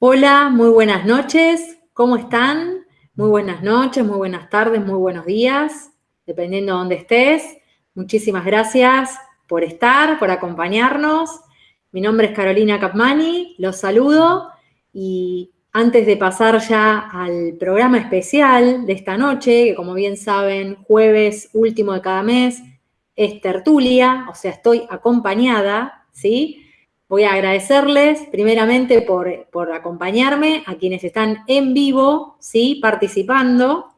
Hola, muy buenas noches. ¿Cómo están? Muy buenas noches, muy buenas tardes, muy buenos días, dependiendo de dónde estés. Muchísimas gracias por estar, por acompañarnos. Mi nombre es Carolina Capmani, los saludo y antes de pasar ya al programa especial de esta noche, que como bien saben, jueves último de cada mes, es tertulia, o sea, estoy acompañada, ¿sí? Voy a agradecerles primeramente por, acompañarme, a quienes están en vivo, ¿sí? Participando.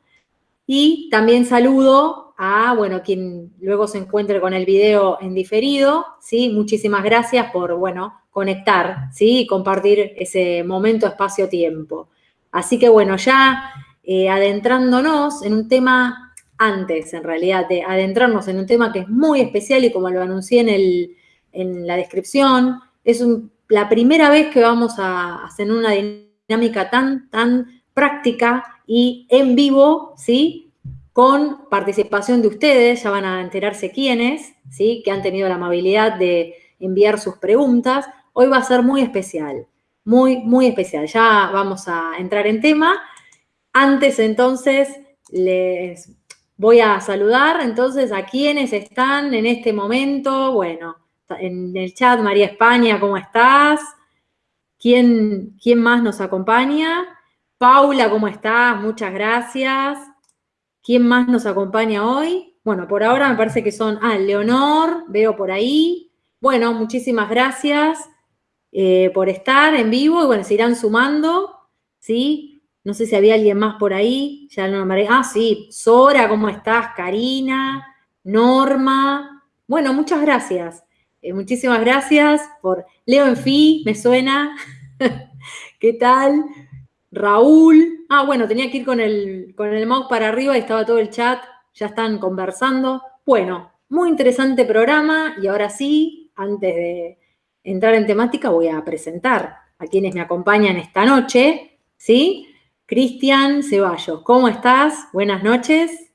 Y también saludo a, bueno, quien luego se encuentre con el video en diferido, ¿sí? Muchísimas gracias por, bueno, conectar, ¿sí? Y compartir ese momento, espacio, tiempo. Así que, bueno, ya eh, adentrándonos en un tema, antes en realidad de adentrarnos en un tema que es muy especial y como lo anuncié en, en la descripción, es la primera vez que vamos a hacer una dinámica tan, tan práctica y en vivo, ¿sí? Con participación de ustedes, ya van a enterarse quiénes, ¿sí? Que han tenido la amabilidad de enviar sus preguntas. Hoy va a ser muy especial, muy, muy especial. Ya vamos a entrar en tema. Antes, entonces, les voy a saludar, entonces, a quienes están en este momento. Bueno, en el chat, María España, ¿cómo estás? ¿Quién, quién más nos acompaña? Paula, ¿cómo estás? Muchas gracias. ¿Quién más nos acompaña hoy? Bueno, por ahora me parece que son, ah, Leonor, veo por ahí. Bueno, muchísimas gracias eh, por estar en vivo y bueno, se irán sumando, ¿sí? No sé si había alguien más por ahí, ya no me Ah, sí, Sora, ¿cómo estás? Karina, Norma. Bueno, muchas gracias. Eh, muchísimas gracias por Leo en Fi, me suena. ¿Qué tal? Raúl. Ah, bueno, tenía que ir con el, con el mouse para arriba y estaba todo el chat. Ya están conversando. Bueno, muy interesante programa y ahora sí, antes de entrar en temática, voy a presentar a quienes me acompañan esta noche. ¿Sí? Cristian Ceballos, ¿cómo estás? Buenas noches.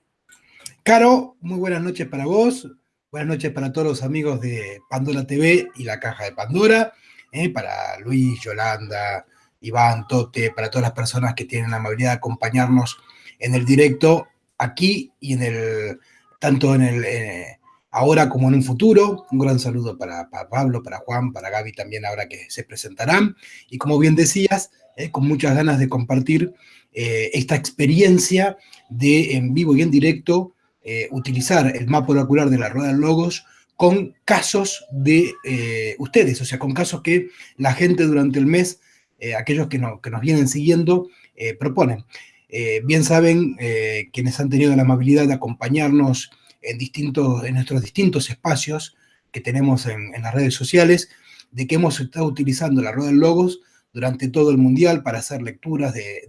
Caro, muy buenas noches para vos. Buenas noches para todos los amigos de Pandora TV y la Caja de Pandora, ¿eh? para Luis, Yolanda, Iván, Tote, para todas las personas que tienen la amabilidad de acompañarnos en el directo aquí y en el, tanto en el, eh, ahora como en un futuro. Un gran saludo para, Pablo, para Juan, para Gaby también ahora que se presentarán. Y como bien decías, ¿eh? con muchas ganas de compartir esta experiencia de en vivo y en directo eh, utilizar el mapa oracular de la rueda de logos con casos de eh, ustedes, o sea, con casos que la gente durante el mes, eh, aquellos que, no, que, nos vienen siguiendo, proponen. bien saben quienes han tenido la amabilidad de acompañarnos en, distintos, en nuestros distintos espacios que tenemos en, las redes sociales, de que hemos estado utilizando la rueda de logos durante todo el mundial para hacer lecturas de,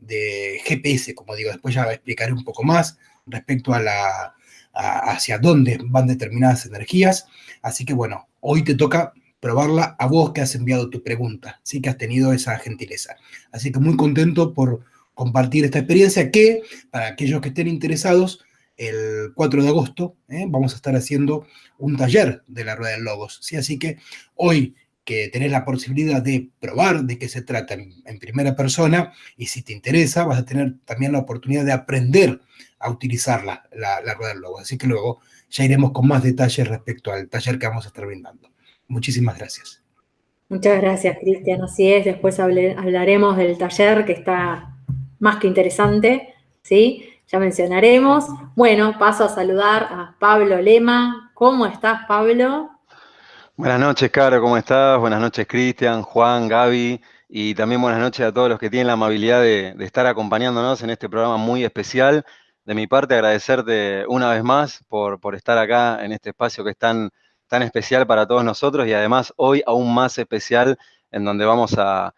de GPS, como digo, después ya explicaré un poco más, respecto a la, hacia dónde van determinadas energías. Así que bueno, hoy te toca probarla a vos que has enviado tu pregunta, sí que has tenido esa gentileza. Así que muy contento por compartir esta experiencia que, para aquellos que estén interesados, el 4 de agosto ¿eh? vamos a estar haciendo un taller de la Rueda de Logos. ¿sí? Así que hoy que tenés la posibilidad de probar de qué se trata en, primera persona y si te interesa vas a tener también la oportunidad de aprender a utilizar la, la, rueda del logo. Así que luego ya iremos con más detalles respecto al taller que vamos a estar brindando. Muchísimas gracias. Muchas gracias, Cristian. Así es, después hablaremos del taller que está más que interesante, ¿sí? Ya mencionaremos. Bueno, paso a saludar a Pablo Lema. ¿Cómo estás, Pablo? Buenas noches, Caro, ¿cómo estás? Buenas noches, Cristian, Juan, Gaby, y también buenas noches a todos los que tienen la amabilidad de, estar acompañándonos en este programa muy especial. De mi parte, agradecerte una vez más por, estar acá en este espacio que es tan, especial para todos nosotros y además hoy aún más especial en donde vamos a,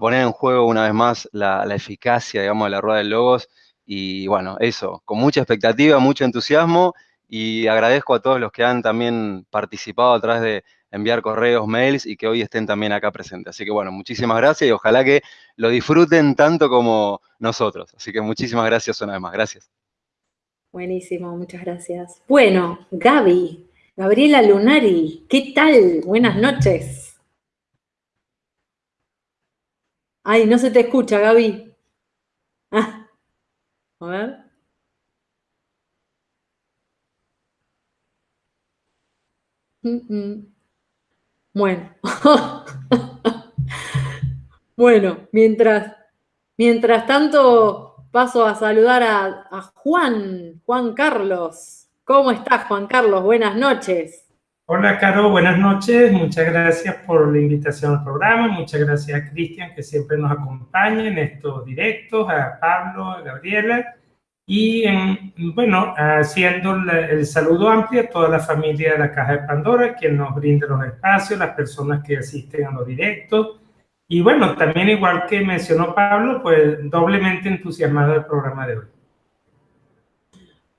poner en juego una vez más la, la, eficacia, digamos, de la rueda de logos. Y bueno, eso, con mucha expectativa, mucho entusiasmo y agradezco a todos los que han también participado a través de enviar correos, mails y que hoy estén también acá presentes. Así que bueno, muchísimas gracias y ojalá que lo disfruten tanto como nosotros. Así que muchísimas gracias una vez más. Gracias. Buenísimo, muchas gracias. Bueno, Gaby, Gabriela Lunari, ¿qué tal? Buenas noches. Ay, no se te escucha, Gaby. Ah, a ver. Bueno. bueno, mientras, mientras tanto paso a saludar a, a Juan, Juan Carlos. ¿Cómo estás, Juan Carlos? Buenas noches. Hola, Caro, buenas noches. Muchas gracias por la invitación al programa. Muchas gracias a Cristian, que siempre nos acompaña en estos directos, a Pablo, a Gabriela. Y, bueno, haciendo el saludo amplio a toda la familia de la Caja de Pandora, que nos brinda los espacios, las personas que asisten a los directos. Y bueno, también igual que mencionó Pablo, pues doblemente entusiasmado del programa de hoy.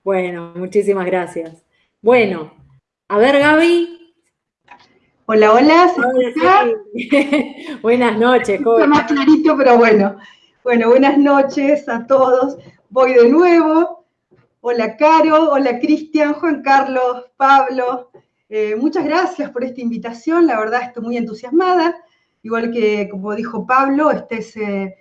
Bueno, muchísimas gracias. Bueno, a ver, Gaby. Hola, hola. buenas noches. Está más clarito, pero bueno. Bueno, buenas noches a todos. Voy de nuevo. Hola, Caro. Hola, Cristian, Juan Carlos, Pablo. Eh, muchas gracias por esta invitación. La verdad, estoy muy entusiasmada. Igual que, como dijo Pablo, este es, eh,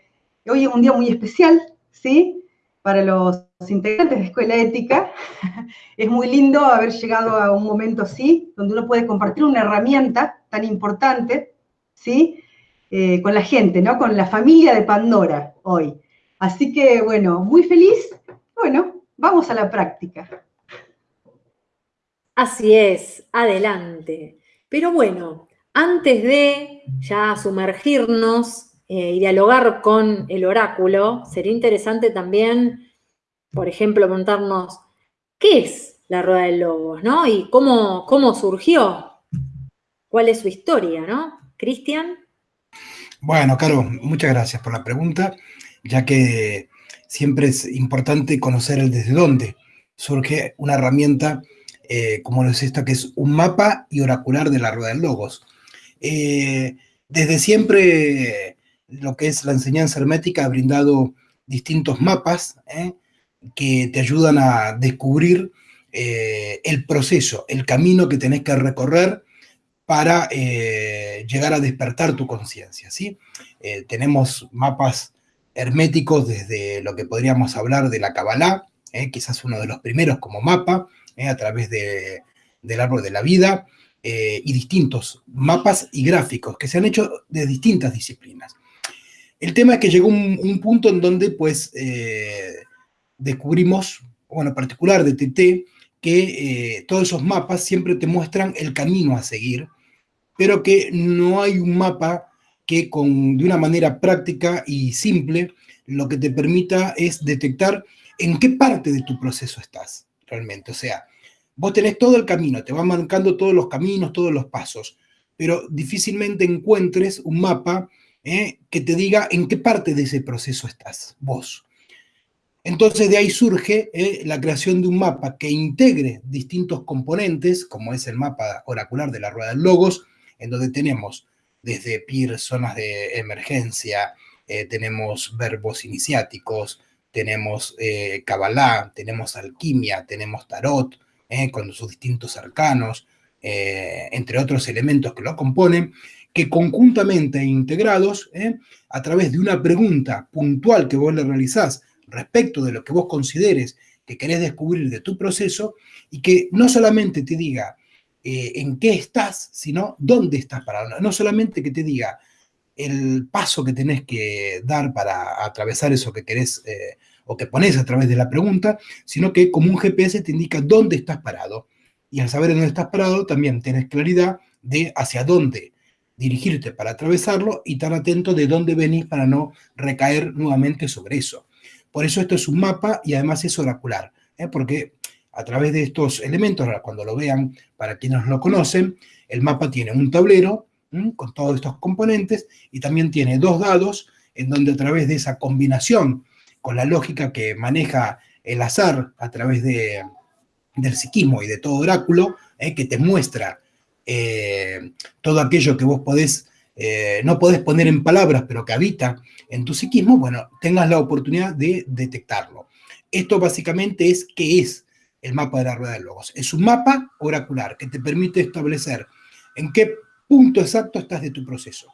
hoy es un día muy especial, ¿sí? para los integrantes de Escuela Ética. Es muy lindo haber llegado a un momento así, donde uno puede compartir una herramienta tan importante, ¿sí? Eh, con la gente, ¿no? Con la familia de Pandora hoy. Así que, bueno, muy feliz. Bueno, vamos a la práctica. Así es, adelante. Pero bueno, antes de ya sumergirnos eh, y dialogar con el oráculo, sería interesante también, por ejemplo, preguntarnos, ¿qué es la rueda de lobos, no? Y cómo, cómo surgió, cuál es su historia, ¿no? Cristian. Bueno, Caro, muchas gracias por la pregunta, ya que siempre es importante conocer el desde dónde surge una herramienta eh, como es esta, que es un mapa y oracular de la rueda de logos. Eh, desde siempre lo que es la enseñanza hermética ha brindado distintos mapas ¿eh? que te ayudan a descubrir eh, el proceso, el camino que tenés que recorrer para llegar a despertar tu conciencia. ¿sí? tenemos mapas herméticos desde lo que podríamos hablar de la Kabbalah, quizás uno de los primeros como mapa, a través del árbol de la vida, y distintos mapas y gráficos que se han hecho de distintas disciplinas. El tema es que llegó un, punto en donde pues eh, descubrimos, bueno, en particular de TT, que eh, todos esos mapas siempre te muestran el camino a seguir, pero que no hay un mapa que con, de una manera práctica y simple lo que te permita es detectar en qué parte de tu proceso estás realmente. O sea, vos tenés todo el camino, te va marcando todos los caminos, todos los pasos, pero difícilmente encuentres un mapa ¿eh? que te diga en qué parte de ese proceso estás, vos. Entonces de ahí surge ¿eh? la creación de un mapa que integre distintos componentes, como es el mapa oracular de la rueda de logos, en donde tenemos desde PIR, zonas de emergencia, eh, tenemos verbos iniciáticos, tenemos Kabbalah, tenemos alquimia, tenemos tarot, con sus distintos arcanos, entre otros elementos que lo componen, que conjuntamente integrados, ¿eh? a través de una pregunta puntual que vos le realizás respecto de lo que vos consideres que querés descubrir de tu proceso, y que no solamente te diga eh, en qué estás, sino dónde estás parado. No solamente que te diga el paso que tenés que dar para atravesar eso que querés eh, o que pones a través de la pregunta, sino que como un GPS te indica dónde estás parado. Y al saber dónde estás parado, también tenés claridad de hacia dónde dirigirte para atravesarlo y estar atento de dónde venís para no recaer nuevamente sobre eso. Por eso esto es un mapa y además es oracular, ¿eh? porque a través de estos elementos, cuando lo vean, para quienes lo conocen, el mapa tiene un tablero con todos estos componentes y también tiene dos dados en donde a través de esa combinación con la lógica que maneja el azar a través de, del psiquismo y de todo oráculo, ¿eh? que te muestra eh, todo aquello que vos podés, eh, no podés poner en palabras, pero que habita en tu psiquismo, bueno, tengas la oportunidad de detectarlo. Esto básicamente es qué es el mapa de la rueda de logos. Es un mapa oracular que te permite establecer en qué punto exacto estás de tu proceso.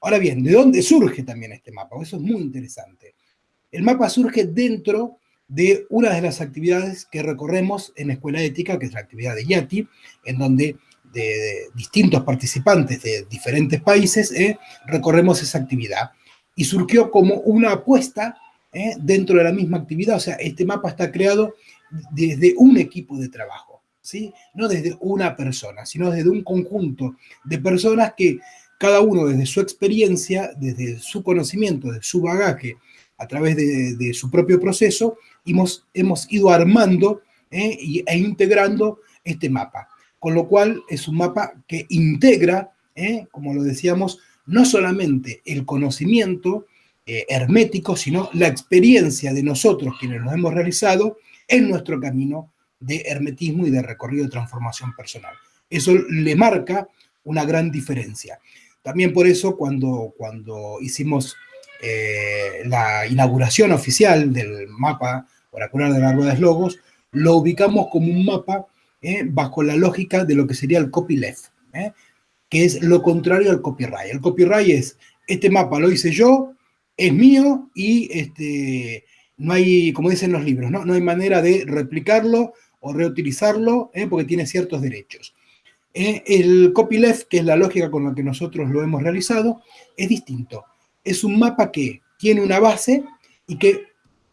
Ahora bien, ¿de dónde surge también este mapa? Eso es muy interesante. El mapa surge dentro de una de las actividades que recorremos en Escuela Ética, que es la actividad de YATI, en donde de, distintos participantes de diferentes países eh, recorremos esa actividad. Y surgió como una apuesta eh, dentro de la misma actividad, o sea, este mapa está creado desde un equipo de trabajo, ¿sí? no desde una persona, sino desde un conjunto de personas que cada uno desde su experiencia, desde su conocimiento, de su bagaje, a través de, su propio proceso, hemos, hemos ido armando eh, e integrando este mapa. Con lo cual es un mapa que integra, eh, como lo decíamos, no solamente el conocimiento eh, hermético, sino la experiencia de nosotros quienes lo hemos realizado en nuestro camino de hermetismo y de recorrido de transformación personal. Eso le marca una gran diferencia. También por eso cuando, cuando hicimos eh, la inauguración oficial del mapa oracular de la Rueda de Logos, lo ubicamos como un mapa eh, bajo la lógica de lo que sería el copyleft, eh, que es lo contrario al copyright. El copyright es, este mapa lo hice yo, es mío y este, no hay, como dicen los libros, ¿no? no hay manera de replicarlo o reutilizarlo porque tiene ciertos derechos. el copyleft, que es la lógica con la que nosotros lo hemos realizado, es distinto es un mapa que tiene una base y que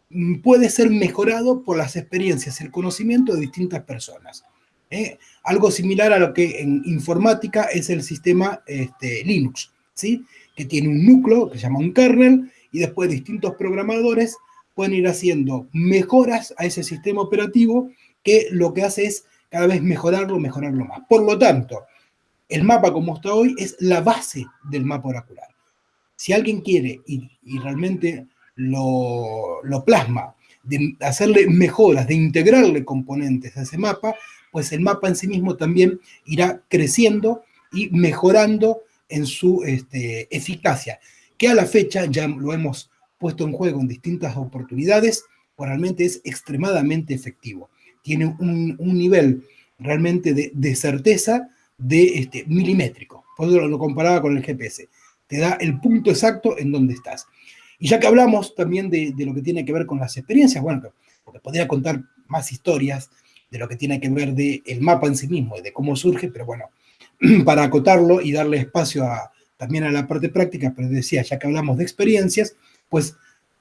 mm, puede ser mejorado por las experiencias, el conocimiento de distintas personas. ¿eh? Algo similar a lo que en informática es el sistema este, Linux, ¿sí? que tiene un núcleo que se llama un kernel y después distintos programadores pueden ir haciendo mejoras a ese sistema operativo que lo que hace es cada vez mejorarlo, mejorarlo más. Por lo tanto, el mapa como está hoy es la base del mapa oracular. Si alguien quiere y, realmente lo, plasma, de hacerle mejoras, de integrarle componentes a ese mapa, pues el mapa en sí mismo también irá creciendo y mejorando en su este, eficacia, que a la fecha ya lo hemos puesto en juego en distintas oportunidades, realmente es extremadamente efectivo. Tiene un, nivel realmente de, certeza de este, milimétrico. Por eso lo comparaba con el GPS te da el punto exacto en donde estás. Y ya que hablamos también de, lo que tiene que ver con las experiencias, bueno, porque podría contar más historias de lo que tiene que ver del el mapa en sí mismo y de cómo surge, pero bueno, para acotarlo y darle espacio también a la parte práctica, pero decía, ya que hablamos de experiencias, pues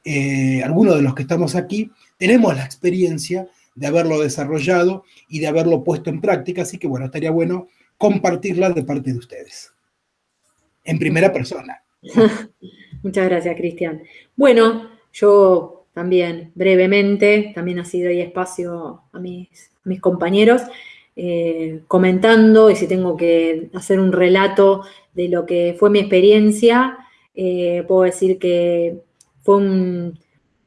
eh, algunos de los que estamos aquí tenemos la experiencia de haberlo desarrollado y de haberlo puesto en práctica, así que bueno, estaría bueno compartirla de parte de ustedes en primera persona. Muchas gracias, Cristian. Bueno, yo también brevemente, también sido ahí espacio a mis, mis compañeros, eh, comentando, y si tengo que hacer un relato de lo que fue mi experiencia, eh, puedo decir que fue un,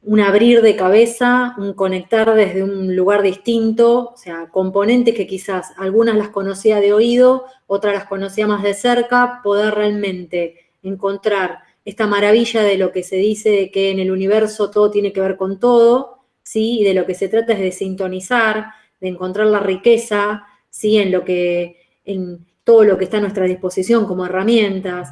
un abrir de cabeza, un conectar desde un lugar distinto, o sea, componentes que quizás algunas las conocía de oído, otras las conocía más de cerca, poder realmente encontrar esta maravilla de lo que se dice de que en el universo todo tiene que ver con todo, ¿sí? Y de lo que se trata es de sintonizar, de encontrar la riqueza, ¿sí? En lo que, en todo lo que está a nuestra disposición como herramientas,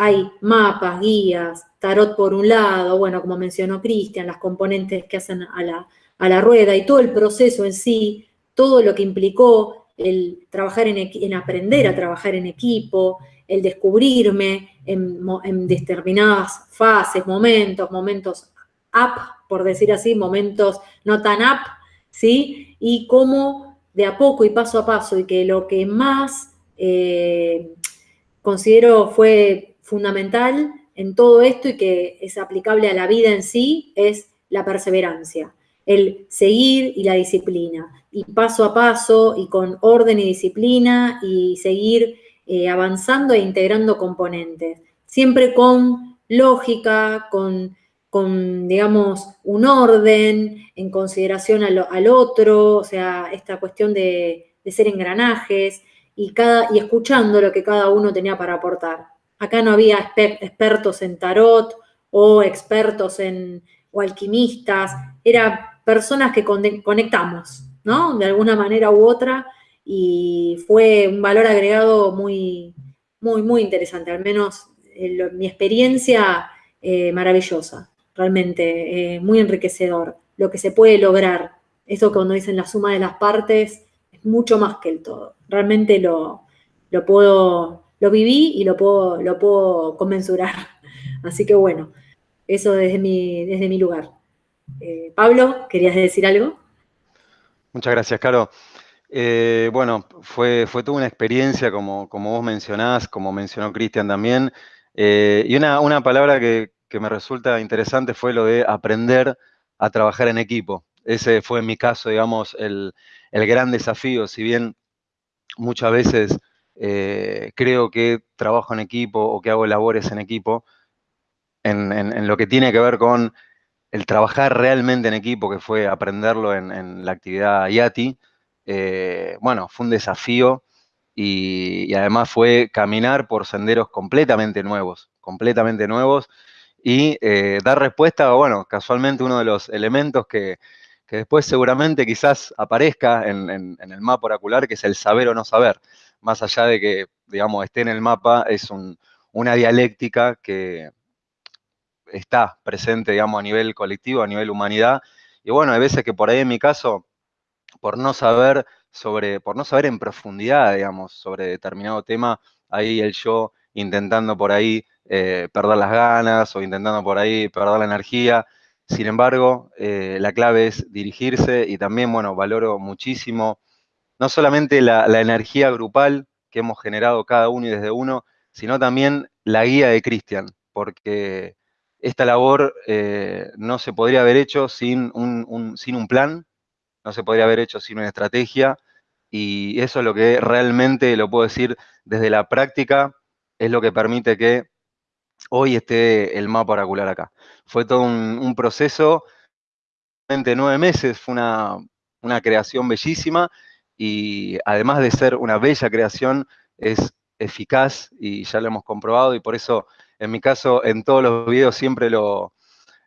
hay mapas, guías, tarot por un lado, bueno, como mencionó Cristian, las componentes que hacen a la, a la, rueda y todo el proceso en sí, todo lo que implicó el trabajar en, aprender a trabajar en equipo, el descubrirme en, en determinadas fases, momentos, momentos up, por decir así, momentos no tan up, ¿sí? Y cómo de a poco y paso a paso, y que lo que más eh, considero fue fundamental en todo esto y que es aplicable a la vida en sí es la perseverancia, el seguir y la disciplina. Y paso a paso y con orden y disciplina y seguir eh, avanzando e integrando componentes. Siempre con lógica, con, con digamos, un orden en consideración al, otro, o sea, esta cuestión de, de ser engranajes y, cada, y escuchando lo que cada uno tenía para aportar. Acá no había expertos en tarot o expertos en o alquimistas, eran personas que conectamos, ¿no? De alguna manera u otra y fue un valor agregado muy, muy, muy interesante, al menos mi experiencia maravillosa, realmente muy enriquecedor, lo que se puede lograr. Eso cuando dicen la suma de las partes es mucho más que el todo. Realmente lo, lo puedo, lo viví y lo puedo, lo puedo conmensurar. Así que bueno, eso desde mi, desde mi lugar. Eh, Pablo, ¿querías decir algo? Muchas gracias, Caro. Eh, bueno, fue, fue toda una experiencia, como, como vos mencionás, como mencionó Cristian también. Eh, y una, una palabra que, que, me resulta interesante fue lo de aprender a trabajar en equipo. Ese fue en mi caso, digamos, el, el gran desafío. Si bien muchas veces creo que trabajo en equipo o que hago labores en equipo, en, lo que tiene que ver con el trabajar realmente en equipo, que fue aprenderlo en, la actividad IATI, eh, bueno, fue un desafío y, además fue caminar por senderos completamente nuevos, completamente nuevos y eh, dar respuesta a, bueno, casualmente uno de los elementos que, después seguramente quizás aparezca en, el mapa oracular, que es el saber o no saber. Más allá de que, digamos, esté en el mapa, es una dialéctica que, está presente, digamos, a nivel colectivo, a nivel humanidad. Y bueno, hay veces que por ahí en mi caso, por no saber sobre, por no saber en profundidad, digamos, sobre determinado tema, ahí el yo intentando por ahí eh, perder las ganas o intentando por ahí perder la energía. Sin embargo, eh, la clave es dirigirse y también, bueno, valoro muchísimo no solamente la, energía grupal que hemos generado cada uno y desde uno, sino también la guía de Cristian, porque esta labor eh, no se podría haber hecho sin un, sin un plan, no se podría haber hecho sin una estrategia, y eso es lo que realmente, lo puedo decir desde la práctica, es lo que permite que hoy esté el mapa oracular acá. Fue todo un, proceso, de nueve meses, fue una, una creación bellísima, y además de ser una bella creación, es eficaz, y ya lo hemos comprobado, y por eso en mi caso, en todos los videos siempre lo,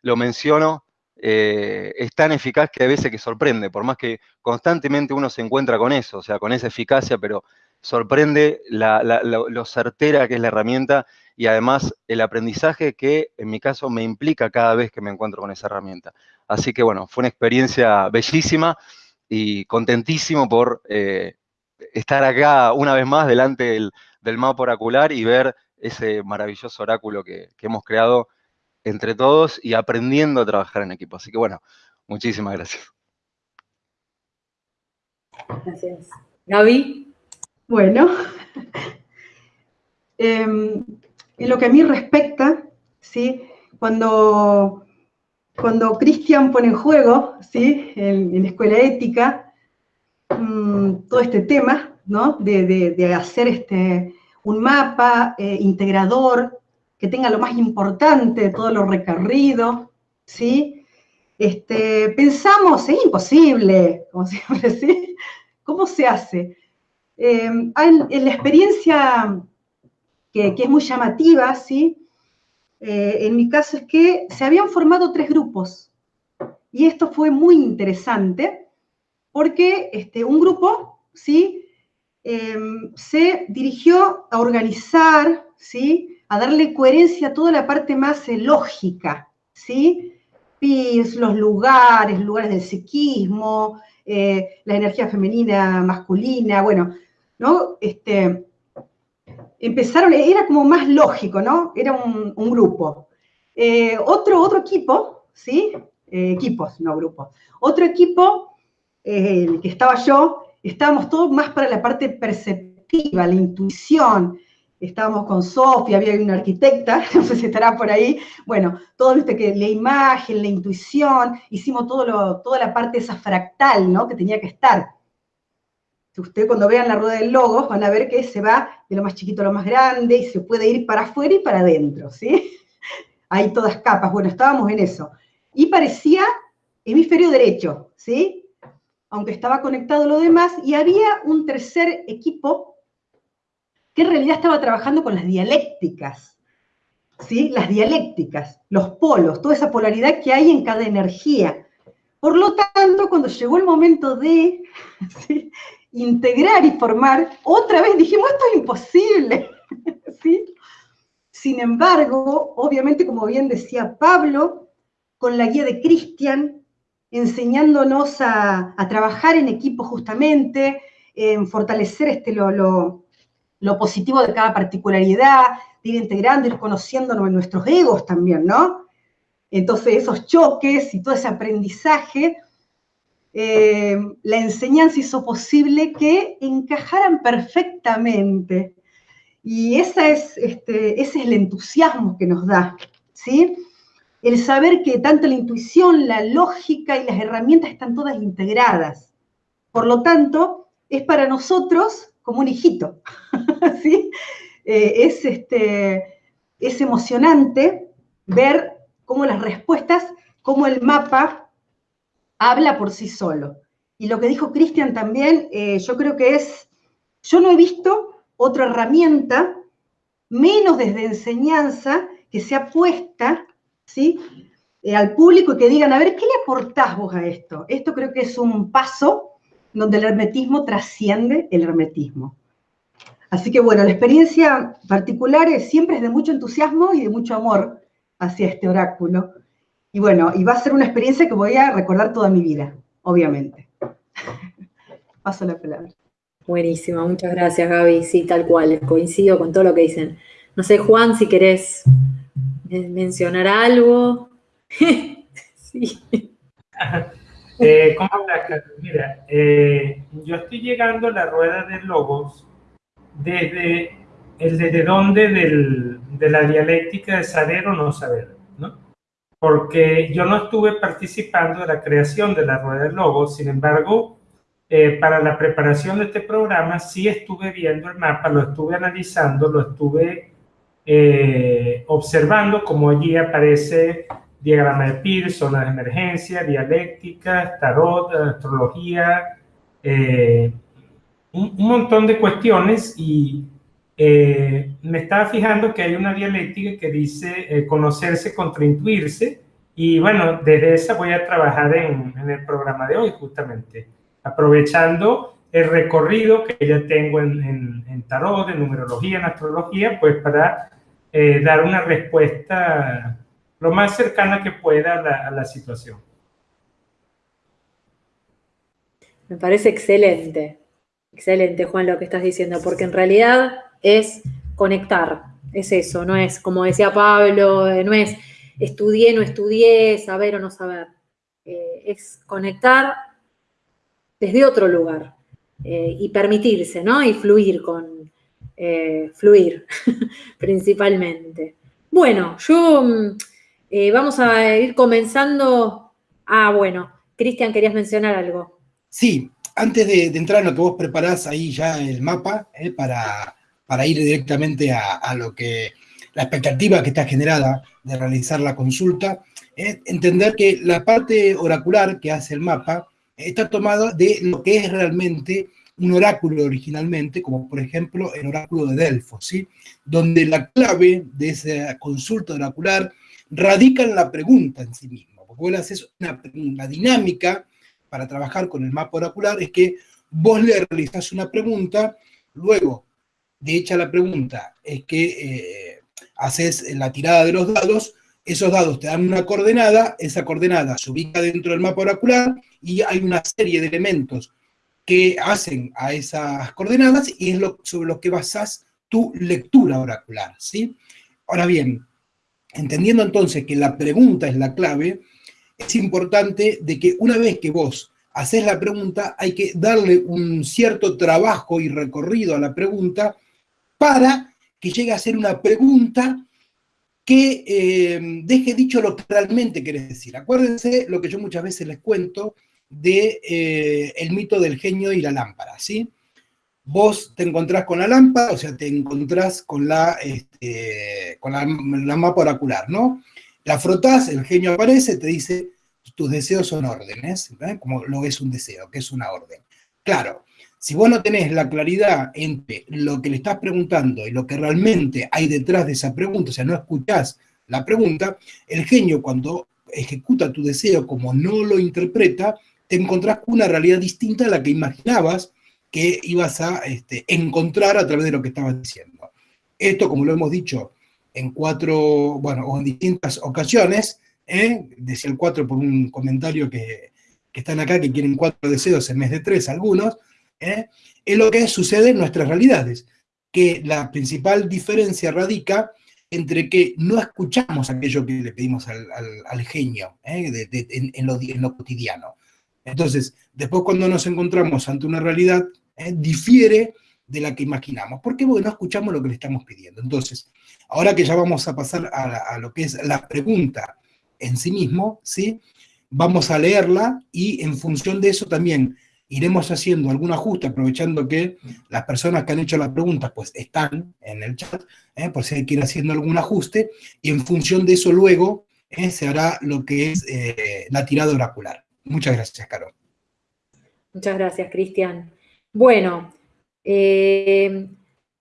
menciono, eh, es tan eficaz que a veces que sorprende, por más que constantemente uno se encuentra con eso, o sea, con esa eficacia, pero sorprende lo certera que es la herramienta y además el aprendizaje que en mi caso me implica cada vez que me encuentro con esa herramienta. Así que bueno, fue una experiencia bellísima y contentísimo por eh, estar acá una vez más delante del, del mapa oracular y ver ese maravilloso oráculo que, hemos creado entre todos y aprendiendo a trabajar en equipo. Así que bueno, muchísimas gracias. Gracias. Gaby. Bueno, em, en lo que a mí respecta, ¿sí? cuando, cuando Cristian pone en juego, ¿sí? en, la escuela ética, mm, todo este tema ¿no? de, hacer este, un mapa eh, integrador que tenga lo más importante de todo lo recorrido, ¿sí? Este, pensamos, es imposible, como siempre. ¿Cómo se hace? Em, en, la experiencia que, es muy llamativa, ¿sí? Eh, en mi caso es que se habían formado tres grupos, y esto fue muy interesante, porque este, un grupo, ¿sí? Em, se dirigió a organizar, ¿sí? a darle coherencia a toda la parte más lógica, ¿sí? PIS, los lugares, lugares del psiquismo, eh, la energía femenina, masculina, bueno, ¿no? Este, empezaron, era como más lógico, ¿no? Era un, grupo. Eh, otro, otro equipo, ¿sí? equipos, no grupos. Otro equipo, el que estaba yo, estábamos todos más para la parte perceptiva, la intuición. Estábamos con Sofía, había una arquitecta, no sé si estará por ahí. Bueno, todo, viste, que la imagen, la intuición, hicimos todo lo, toda la parte esa fractal, ¿no? Que tenía que estar. Ustedes cuando vean la rueda del logo van a ver que se va de lo más chiquito a lo más grande y se puede ir para afuera y para adentro, ¿sí? Hay todas capas. Bueno, estábamos en eso. Y parecía hemisferio derecho, ¿sí? aunque estaba conectado lo demás, y había un tercer equipo que en realidad estaba trabajando con las dialécticas, ¿sí? Las dialécticas, los polos, toda esa polaridad que hay en cada energía. Por lo tanto, cuando llegó el momento de integrar y formar, otra vez dijimos, esto es imposible, ¿sí? Sin embargo, obviamente, como bien decía Pablo, con la guía de Cristian, enseñándonos a, trabajar en equipo justamente, en fortalecer este, lo, positivo de cada particularidad, de ir integrando, ir conociéndonos en nuestros egos también, ¿no? Entonces, esos choques y todo ese aprendizaje, eh, la enseñanza hizo posible que encajaran perfectamente. Y esa es, este, ese es el entusiasmo que nos da, ¿sí? El saber que tanto la intuición, la lógica y las herramientas están todas integradas. Por lo tanto, es para nosotros como un hijito, ¿sí? Eh, es, este, es emocionante ver cómo las respuestas, cómo el mapa habla por sí solo. Y lo que dijo Cristian también, eh, yo creo que es, yo no he visto otra herramienta, menos desde enseñanza, que sea puesta ¿sí? Eh, al público y que digan, a ver, ¿qué le aportás vos a esto? Esto creo que es un paso donde el hermetismo trasciende el hermetismo. Así que bueno, la experiencia particular es, siempre es de mucho entusiasmo y de mucho amor hacia este oráculo. Y bueno, y va a ser una experiencia que voy a recordar toda mi vida, obviamente. Paso la palabra. Buenísimo, muchas gracias Gaby. Sí, tal cual, coincido con todo lo que dicen. No sé, Juan, si querés mencionar algo. sí. Eh, ¿Cómo estás, Mira, eh, yo estoy llegando a la rueda de logos desde el desde dónde del, de la dialéctica de saber o no saber. Porque yo no estuve participando de la creación de la rueda de logos, sin embargo, eh, para la preparación de este programa sí estuve viendo el mapa, lo estuve analizando, lo estuve eh, observando como allí aparece diagrama de Pearson, de emergencia, dialéctica, tarot, astrología, eh, un, montón de cuestiones y eh, me estaba fijando que hay una dialéctica que dice eh, conocerse contra intuirse y bueno, desde esa voy a trabajar en, el programa de hoy justamente, aprovechando el recorrido que ya tengo en, tarot, en numerología, en astrología, pues para eh, dar una respuesta lo más cercana que pueda a a la situación. Me parece excelente. Excelente, Juan, lo que estás diciendo, porque en realidad es conectar, es eso, no es, como decía Pablo, eh, no es estudié, no estudié, saber o no saber, eh, es conectar desde otro lugar eh, y permitirse, ¿no? Y fluir con, fluir principalmente. Bueno, yo mm, vamos a ir comenzando. Ah, bueno, Cristian, querías mencionar algo. Sí, antes de, entrar en lo que vos preparás ahí ya el mapa, para, para, ir directamente a, lo que, la expectativa que está generada de realizar la consulta, es entender que la parte oracular que hace el mapa está tomada de lo que es realmente un oráculo originalmente, como por ejemplo el oráculo de Delfos, ¿sí? donde la clave de esa consulta oracular radica en la pregunta en sí misma, porque vos le haces una, una dinámica para trabajar con el mapa oracular es que vos le realizás una pregunta, luego de hecha la pregunta es que eh, haces la tirada de los dados, esos dados te dan una coordenada, esa coordenada se ubica dentro del mapa oracular y hay una serie de elementos que hacen a esas coordenadas y es sobre lo que basás tu lectura oracular, ¿sí? Ahora bien, entendiendo entonces que la pregunta es la clave, es importante de que una vez que vos haces la pregunta, hay que darle un cierto trabajo y recorrido a la pregunta para que llegue a ser una pregunta que eh, deje dicho lo que realmente querés decir. Acuérdense lo que yo muchas veces les cuento de eh, el mito del genio y la lámpara, ¿sí? Vos te encontrás con la lámpara, o sea, te encontrás con la, este, con la, mapa oracular, ¿no? La frotás, el genio aparece, te dice, tus deseos son órdenes, como lo es un deseo, que es una orden. Claro, si vos no tenés la claridad entre lo que le estás preguntando y lo que realmente hay detrás de esa pregunta, o sea, no escuchás la pregunta, el genio cuando ejecuta tu deseo como no lo interpreta, te encontrás con una realidad distinta a la que imaginabas que ibas a este, encontrar a través de lo que estabas diciendo. Esto, como lo hemos dicho en cuatro, bueno, o en distintas ocasiones, ¿eh? decía el cuatro por un comentario que, que, están acá, que quieren cuatro deseos en vez de tres algunos, ¿eh? es lo que sucede en nuestras realidades, que la principal diferencia radica entre que no escuchamos aquello que le pedimos al, genio ¿eh? en, lo, cotidiano. Entonces, después cuando nos encontramos ante una realidad, ¿eh? difiere de la que imaginamos. ¿Por qué? Porque no escuchamos lo que le estamos pidiendo. Entonces, ahora que ya vamos a pasar a, lo que es la pregunta en sí mismo, ¿sí? vamos a leerla y en función de eso también iremos haciendo algún ajuste, aprovechando que las personas que han hecho la pregunta pues están en el chat, ¿eh? por si hay que ir haciendo algún ajuste, y en función de eso luego ¿eh? se hará lo que es eh, la tirada oracular. Muchas gracias, Caro. Muchas gracias, Cristian. Bueno,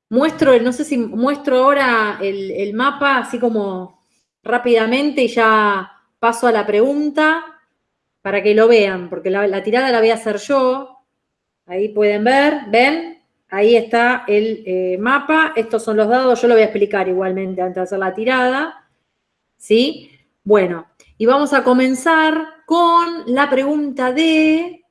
muestro, no sé si muestro ahora el mapa así como rápidamente y ya paso a la pregunta para que lo vean, porque la, tirada la voy a hacer yo. Ahí pueden ver, ¿ven? Ahí está el eh, mapa. Estos son los dados, yo lo voy a explicar igualmente antes de hacer la tirada. ¿Sí? Bueno, y vamos a comenzar con la pregunta de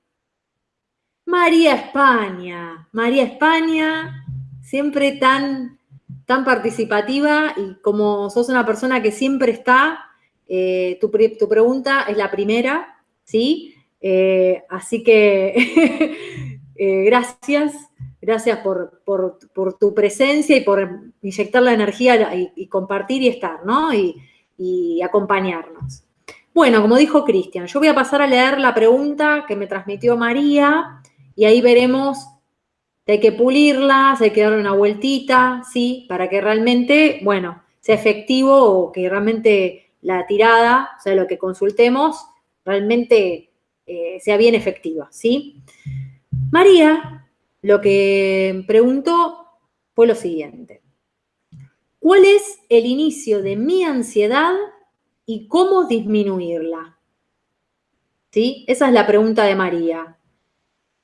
María España. María España, siempre tan, tan participativa y como sos una persona que siempre está, eh, tu, tu pregunta es la primera. ¿Sí? Eh, así que eh, gracias, gracias por, tu presencia y por inyectar la energía y, compartir y estar, ¿no? Y, acompañarnos. Bueno, como dijo Cristian, yo voy a pasar a leer la pregunta que me transmitió María y ahí veremos si hay que pulirla, hay que darle una vueltita, ¿sí? Para que realmente, bueno, sea efectivo o que realmente la tirada, o sea, lo que consultemos, realmente eh, sea bien efectiva, ¿sí? María lo que preguntó fue lo siguiente. ¿Cuál es el inicio de mi ansiedad y cómo disminuirla? ¿Sí? Esa es la pregunta de María.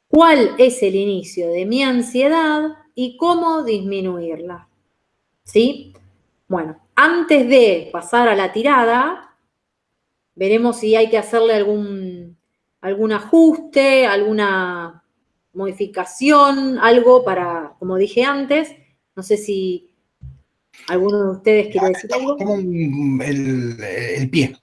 ¿Cuál es el inicio de mi ansiedad y cómo disminuirla? ¿Sí? Bueno, antes de pasar a la tirada, Veremos si hay que hacerle algún, algún ajuste, alguna modificación, algo para, como dije antes, no sé si alguno de ustedes quiere decir algo. El pie.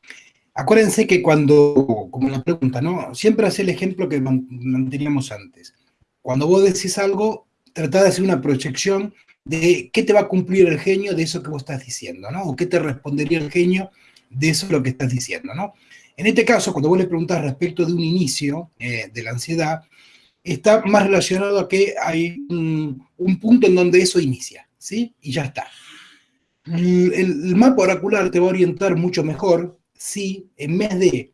Acuérdense que cuando, como la pregunta, ¿no? Siempre hace el ejemplo que manteníamos antes. Cuando vos decís algo, tratá de hacer una proyección de qué te va a cumplir el genio de eso que vos estás diciendo, ¿no? O qué te respondería el genio de eso es lo que estás diciendo, ¿no? En este caso, cuando vos le preguntas respecto de un inicio eh, de la ansiedad, está más relacionado a que hay un, punto en donde eso inicia, ¿sí? Y ya está. El, mapa oracular te va a orientar mucho mejor si en vez de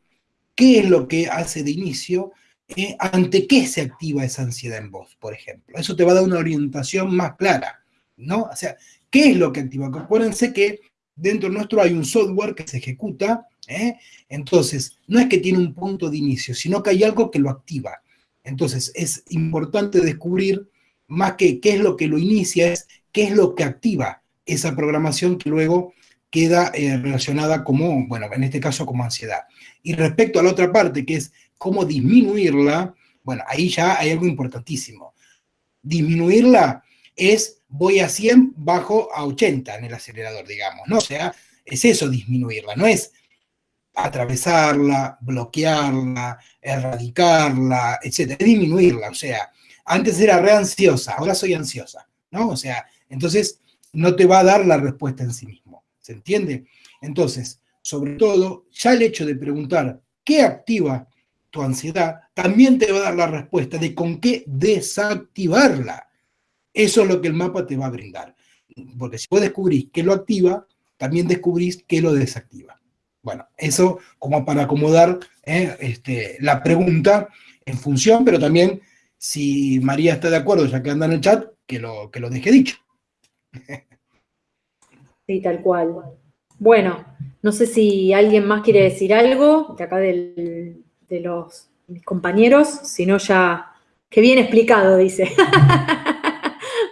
qué es lo que hace de inicio, eh, ante qué se activa esa ansiedad en vos, por ejemplo. Eso te va a dar una orientación más clara, ¿no? O sea, ¿qué es lo que activa? Acuérdense que dentro nuestro hay un software que se ejecuta, ¿eh? entonces no es que tiene un punto de inicio, sino que hay algo que lo activa. Entonces es importante descubrir más que qué es lo que lo inicia, es qué es lo que activa esa programación que luego queda eh, relacionada como, bueno, en este caso como ansiedad. Y respecto a la otra parte, que es cómo disminuirla, bueno, ahí ya hay algo importantísimo. Disminuirla es voy a 100, bajo a 80 en el acelerador, digamos, ¿no? O sea, es eso disminuirla, no es atravesarla, bloquearla, erradicarla, etc. Es disminuirla, o sea, antes era re ansiosa, ahora soy ansiosa, ¿no? O sea, entonces no te va a dar la respuesta en sí mismo, ¿se entiende? Entonces, sobre todo, ya el hecho de preguntar qué activa tu ansiedad, también te va a dar la respuesta de con qué desactivarla. Eso es lo que el mapa te va a brindar. Porque si vos descubrís qué lo activa, también descubrís qué lo desactiva. Bueno, eso como para acomodar eh, este, la pregunta en función, pero también si María está de acuerdo, ya que anda en el chat, que lo, que lo deje dicho. Sí, tal cual. Bueno, no sé si alguien más quiere decir algo de acá de los mis compañeros, si no ya, que bien explicado, dice.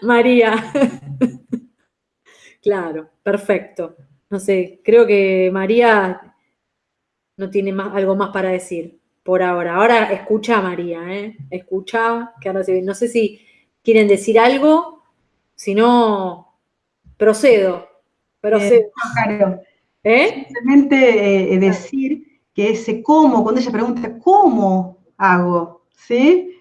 María. Claro, perfecto. No sé, creo que María no tiene más, algo más para decir por ahora. Ahora escucha a María, ¿eh? Escucha, que ahora No sé si quieren decir algo, si no, procedo. Procedo. claro. ¿Eh? Simplemente eh, decir que ese cómo, cuando ella pregunta, ¿cómo hago? ¿Sí?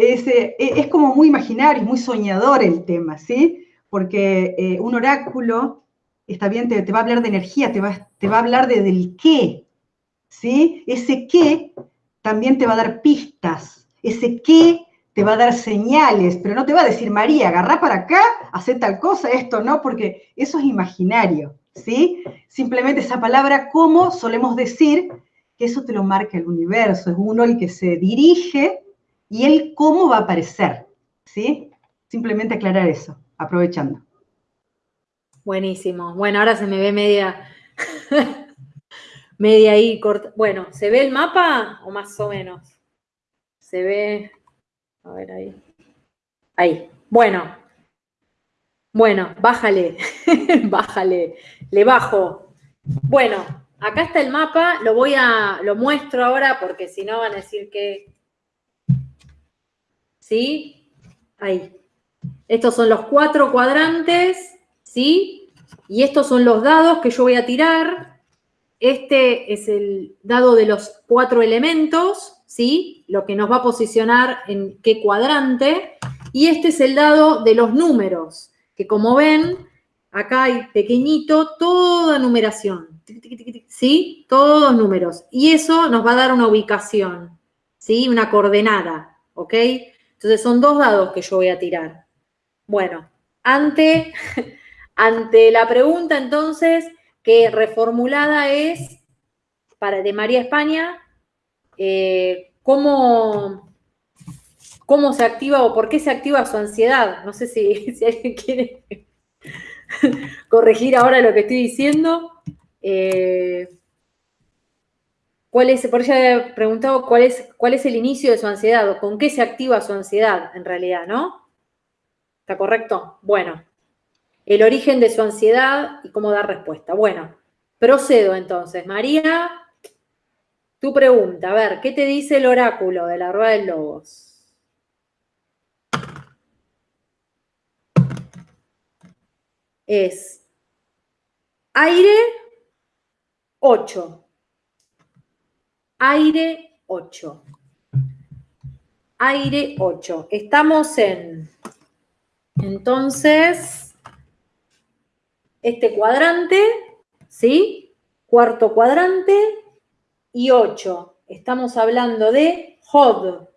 Eh, es, como muy imaginario, muy soñador el tema, ¿sí? Porque eh, un oráculo, está bien, te, va a hablar de energía, te va, te va a hablar de, del qué, ¿sí? Ese qué también te va a dar pistas, ese qué te va a dar señales, pero no te va a decir, María, agarrá para acá, hace tal cosa, esto, ¿no? Porque eso es imaginario, ¿sí? Simplemente esa palabra como solemos decir que eso te lo marca el universo, es uno el que se dirige y el cómo va a aparecer, ¿sí? Simplemente aclarar eso, aprovechando. Buenísimo. Bueno, ahora se me ve media, media ahí corta. Bueno, ¿se ve el mapa o más o menos? Se ve, a ver ahí. Ahí. Bueno. Bueno, bájale, bájale, le bajo. Bueno, acá está el mapa, lo voy a, lo muestro ahora porque si no van a decir que ¿sí? Ahí. Estos son los cuatro cuadrantes, ¿sí? Y estos son los dados que yo voy a tirar. Este es el dado de los cuatro elementos, ¿sí? Lo que nos va a posicionar en qué cuadrante. Y este es el dado de los números, que como ven, acá hay pequeñito, toda numeración, ¿sí? Todos números. Y eso nos va a dar una ubicación, ¿sí? Una coordenada, ¿ok? Entonces son dos dados que yo voy a tirar. Bueno, ante, ante la pregunta entonces, que reformulada es para, de María España, eh, ¿cómo, ¿cómo, se activa o por qué se activa su ansiedad? No sé si, si alguien quiere corregir ahora lo que estoy diciendo. Eh, ¿Cuál es, por eso he preguntado cuál es, cuál es el inicio de su ansiedad o con qué se activa su ansiedad en realidad, ¿no? ¿Está correcto? Bueno, el origen de su ansiedad y cómo dar respuesta. Bueno, procedo entonces. María, tu pregunta, a ver, ¿qué te dice el oráculo de la rueda de lobos? Es aire 8 aire 8. Aire 8. Estamos en, entonces, este cuadrante, ¿sí? Cuarto cuadrante y 8. Estamos hablando de HOD.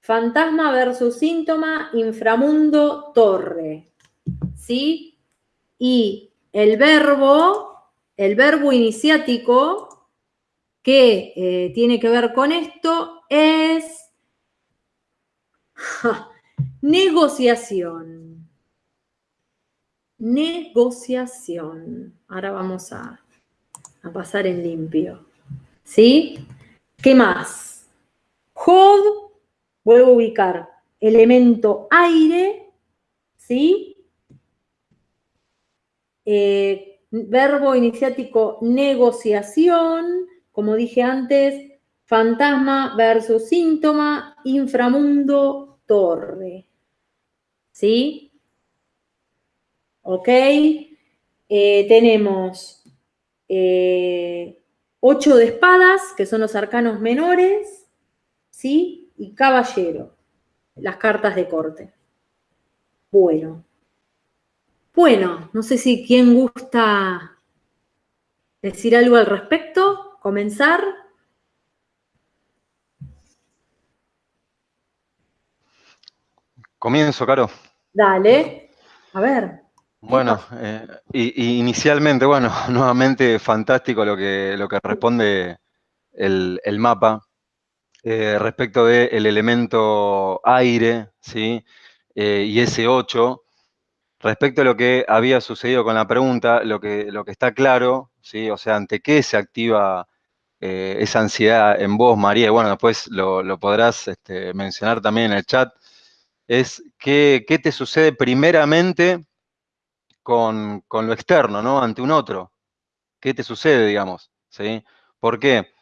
Fantasma versus síntoma, inframundo, torre. ¿Sí? Y el verbo, el verbo iniciático que eh, tiene que ver con esto es negociación. Negociación. Ahora vamos a, a, pasar en limpio. ¿Sí? ¿Qué más? Hod, vuelvo a ubicar, elemento aire, ¿sí? Eh, verbo iniciático negociación, como dije antes, fantasma versus síntoma, inframundo, torre. ¿Sí? ¿Ok? Eh, tenemos eh, ocho de espadas, que son los arcanos menores, ¿sí? Y caballero, las cartas de corte. Bueno. Bueno, no sé si quién gusta decir algo al respecto comenzar? Comienzo, Caro. Dale, a ver. Bueno, eh, inicialmente, bueno, nuevamente fantástico lo que, lo que responde el, mapa eh, respecto del elemento aire, ¿sí? Eh, y ese 8. Respecto a lo que había sucedido con la pregunta, lo que, lo que está claro, ¿sí? O sea, ante qué se activa eh, esa ansiedad en vos, María, y bueno, después lo, podrás este, mencionar también en el chat, es qué, te sucede primeramente con, lo externo, ¿no? Ante un otro. ¿Qué te sucede, digamos? ¿Sí? ¿Por qué?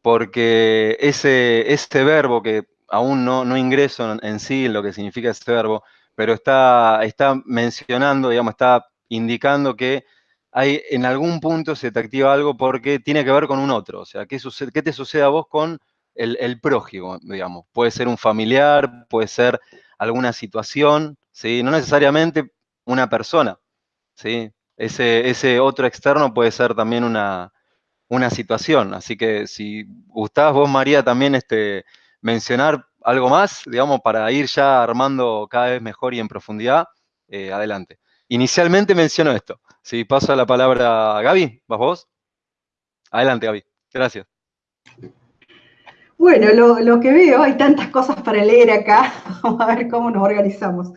Porque ese, este verbo que aún no, no ingreso en, sí en lo que significa este verbo, pero está, está mencionando, digamos, está indicando que hay, en algún punto se te activa algo porque tiene que ver con un otro. O sea, ¿qué, te sucede a vos con el, prójimo, digamos? Puede ser un familiar, puede ser alguna situación, ¿sí? No necesariamente una persona, ¿sí? Ese, otro externo puede ser también una, situación. Así que si gustabas vos, María, también este, mencionar algo más, digamos, para ir ya armando cada vez mejor y en profundidad, eh, adelante. Inicialmente menciono esto. Si paso la palabra a Gaby, ¿vas vos? Adelante, Gaby. Gracias. Bueno, lo, que veo, hay tantas cosas para leer acá. Vamos a ver cómo nos organizamos.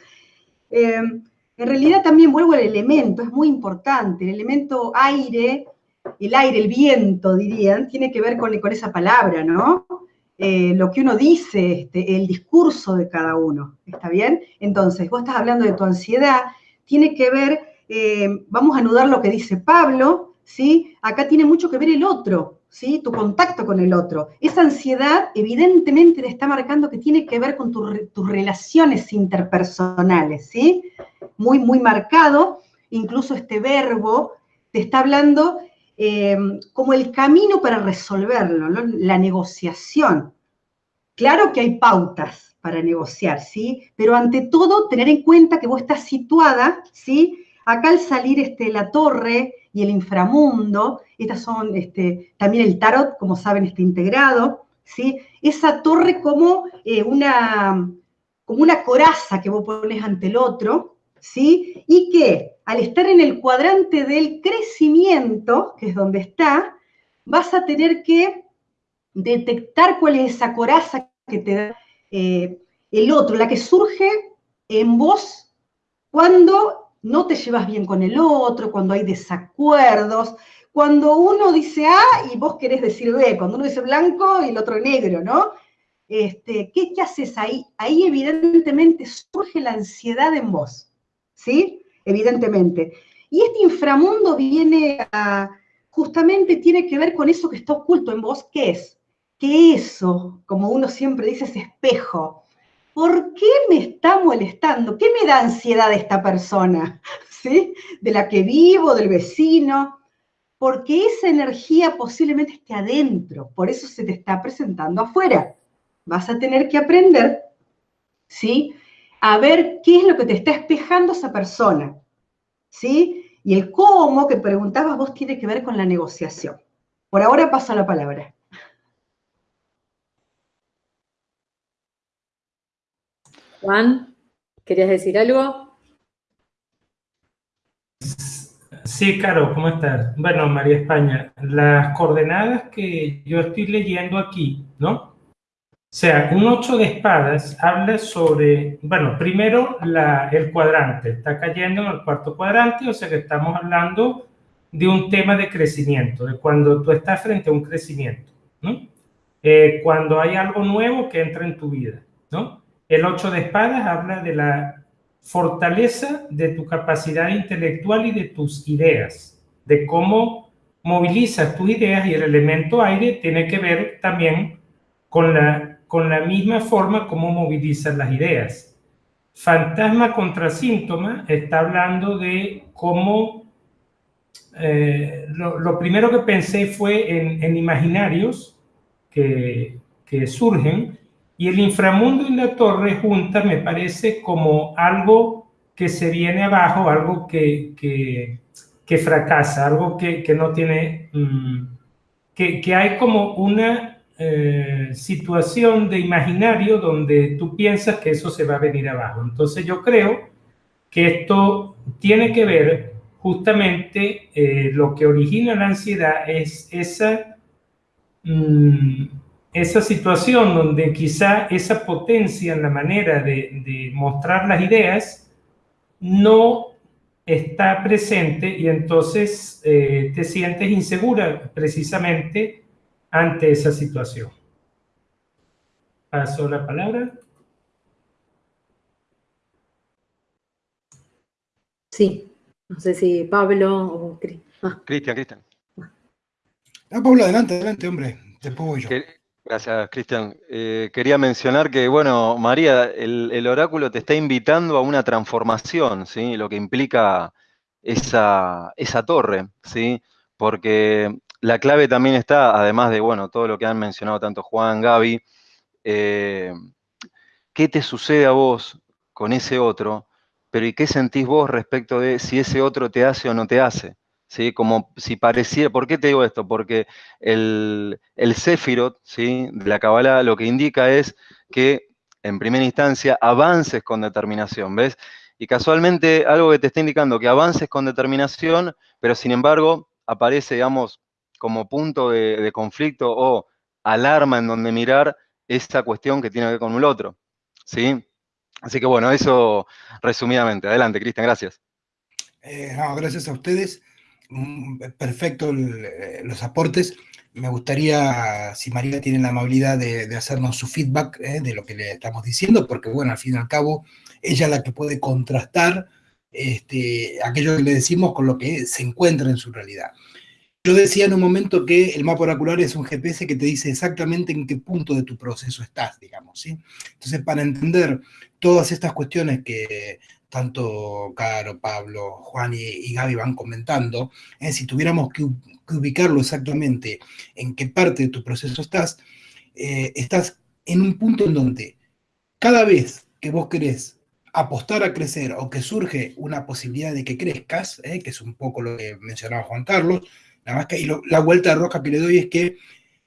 Eh, en realidad también vuelvo al elemento, es muy importante. El elemento aire, el aire, el viento, dirían, tiene que ver con, con esa palabra, ¿no? Eh, lo que uno dice, este, el discurso de cada uno, ¿está bien? Entonces, vos estás hablando de tu ansiedad, tiene que ver, eh, vamos a anudar lo que dice Pablo, ¿sí? Acá tiene mucho que ver el otro, ¿sí? Tu contacto con el otro. Esa ansiedad evidentemente te está marcando que tiene que ver con tus relaciones interpersonales, ¿sí? Muy, muy marcado, incluso este verbo te está hablando eh, como el camino para resolverlo, la negociación. Claro que hay pautas para negociar, ¿sí? Pero ante todo, tener en cuenta que vos estás situada, ¿sí? Acá al salir este, la torre y el inframundo, estas son este, también el tarot, como saben, está integrado, ¿sí? Esa torre como, eh, una, como una coraza que vos pones ante el otro, ¿sí? Y que al estar en el cuadrante del crecimiento, que es donde está, vas a tener que detectar cuál es esa coraza que te da eh, el otro, la que surge en vos cuando no te llevas bien con el otro, cuando hay desacuerdos, cuando uno dice A y vos querés decir B, cuando uno dice blanco y el otro negro, ¿no? Este, ¿qué, ¿Qué haces ahí? Ahí evidentemente surge la ansiedad en vos. ¿sí? Evidentemente. Y este inframundo viene a, justamente tiene que ver con eso que está oculto en vos, ¿qué es? Que eso, como uno siempre dice, es espejo. ¿Por qué me está molestando? ¿Qué me da ansiedad esta persona? ¿Sí? De la que vivo, del vecino. Porque esa energía posiblemente esté adentro, por eso se te está presentando afuera. Vas a tener que aprender, ¿sí? a ver qué es lo que te está espejando esa persona. ¿Sí? Y el cómo que preguntabas vos tiene que ver con la negociación. Por ahora paso la palabra. Juan, ¿querías decir algo? Sí, Caro, ¿cómo estás? Bueno, María España, las coordenadas que yo estoy leyendo aquí, ¿no? O sea, un 8 de espadas habla sobre, bueno, primero el cuadrante, está cayendo en el cuarto cuadrante, o sea que estamos hablando de un tema de crecimiento, de cuando tú estás frente a un crecimiento, ¿no? Eh, cuando hay algo nuevo que entra en tu vida, ¿no? El 8 de espadas habla de la fortaleza de tu capacidad intelectual y de tus ideas, de cómo movilizas tus ideas y el elemento aire tiene que ver también con la con la misma forma como movilizan las ideas. Fantasma contra síntoma está hablando de cómo eh, lo, primero que pensé fue en, imaginarios que, surgen y el inframundo y la torre junta me parece como algo que se viene abajo, algo que, que, fracasa, algo que, no tiene, mm, que hay como una eh, situación de imaginario donde tú piensas que eso se va a venir abajo. Entonces yo creo que esto tiene que ver justamente eh, lo que origina la ansiedad es esa, mm, esa situación donde quizá esa potencia en la manera de, mostrar las ideas no está presente y entonces eh, te sientes insegura precisamente ante esa situación. Paso la palabra. Sí, No sé si Pablo o ah. Cristian, Cristian. Ah, Pablo, adelante, adelante, hombre. Después voy yo. Gracias, Cristian. Eh, quería mencionar que, bueno, María, el, oráculo te está invitando a una transformación, ¿sí? Lo que implica esa, esa torre, ¿sí? Porque la clave también está, además de, bueno, todo lo que han mencionado tanto Juan, Gaby, eh, ¿qué te sucede a vos con ese otro? Pero ¿y qué sentís vos respecto de si ese otro te hace o no te hace? ¿Sí? Como si pareciera, ¿por qué te digo esto? Porque el, el ¿sí? de la Kabbalah lo que indica es que en primera instancia avances con determinación, ¿ves? Y casualmente algo que te está indicando que avances con determinación, pero sin embargo aparece, digamos, como punto de, conflicto o alarma en donde mirar esta cuestión que tiene que ver con el otro. ¿Sí? Así que bueno, eso resumidamente. Adelante, Cristian, gracias. Eh, gracias a ustedes. Mm, perfecto eh, los aportes. Me gustaría, si María tiene la amabilidad de, hacernos su feedback eh, de lo que le estamos diciendo, porque bueno, al fin y al cabo, ella es la que puede contrastar este, aquello que le decimos con lo que se encuentra en su realidad. Yo decía en un momento que el mapa oracular es un GPS que te dice exactamente en qué punto de tu proceso estás, digamos, ¿sí? Entonces, para entender todas estas cuestiones que tanto Caro, Pablo, Juan y, Gaby van comentando, si tuviéramos que, ubicarlo exactamente en qué parte de tu proceso estás, eh, estás en un punto en donde cada vez que vos querés apostar a crecer o que surge una posibilidad de que crezcas, ¿eh? que es un poco lo que mencionaba Juan Carlos, y la vuelta de roca que le doy es que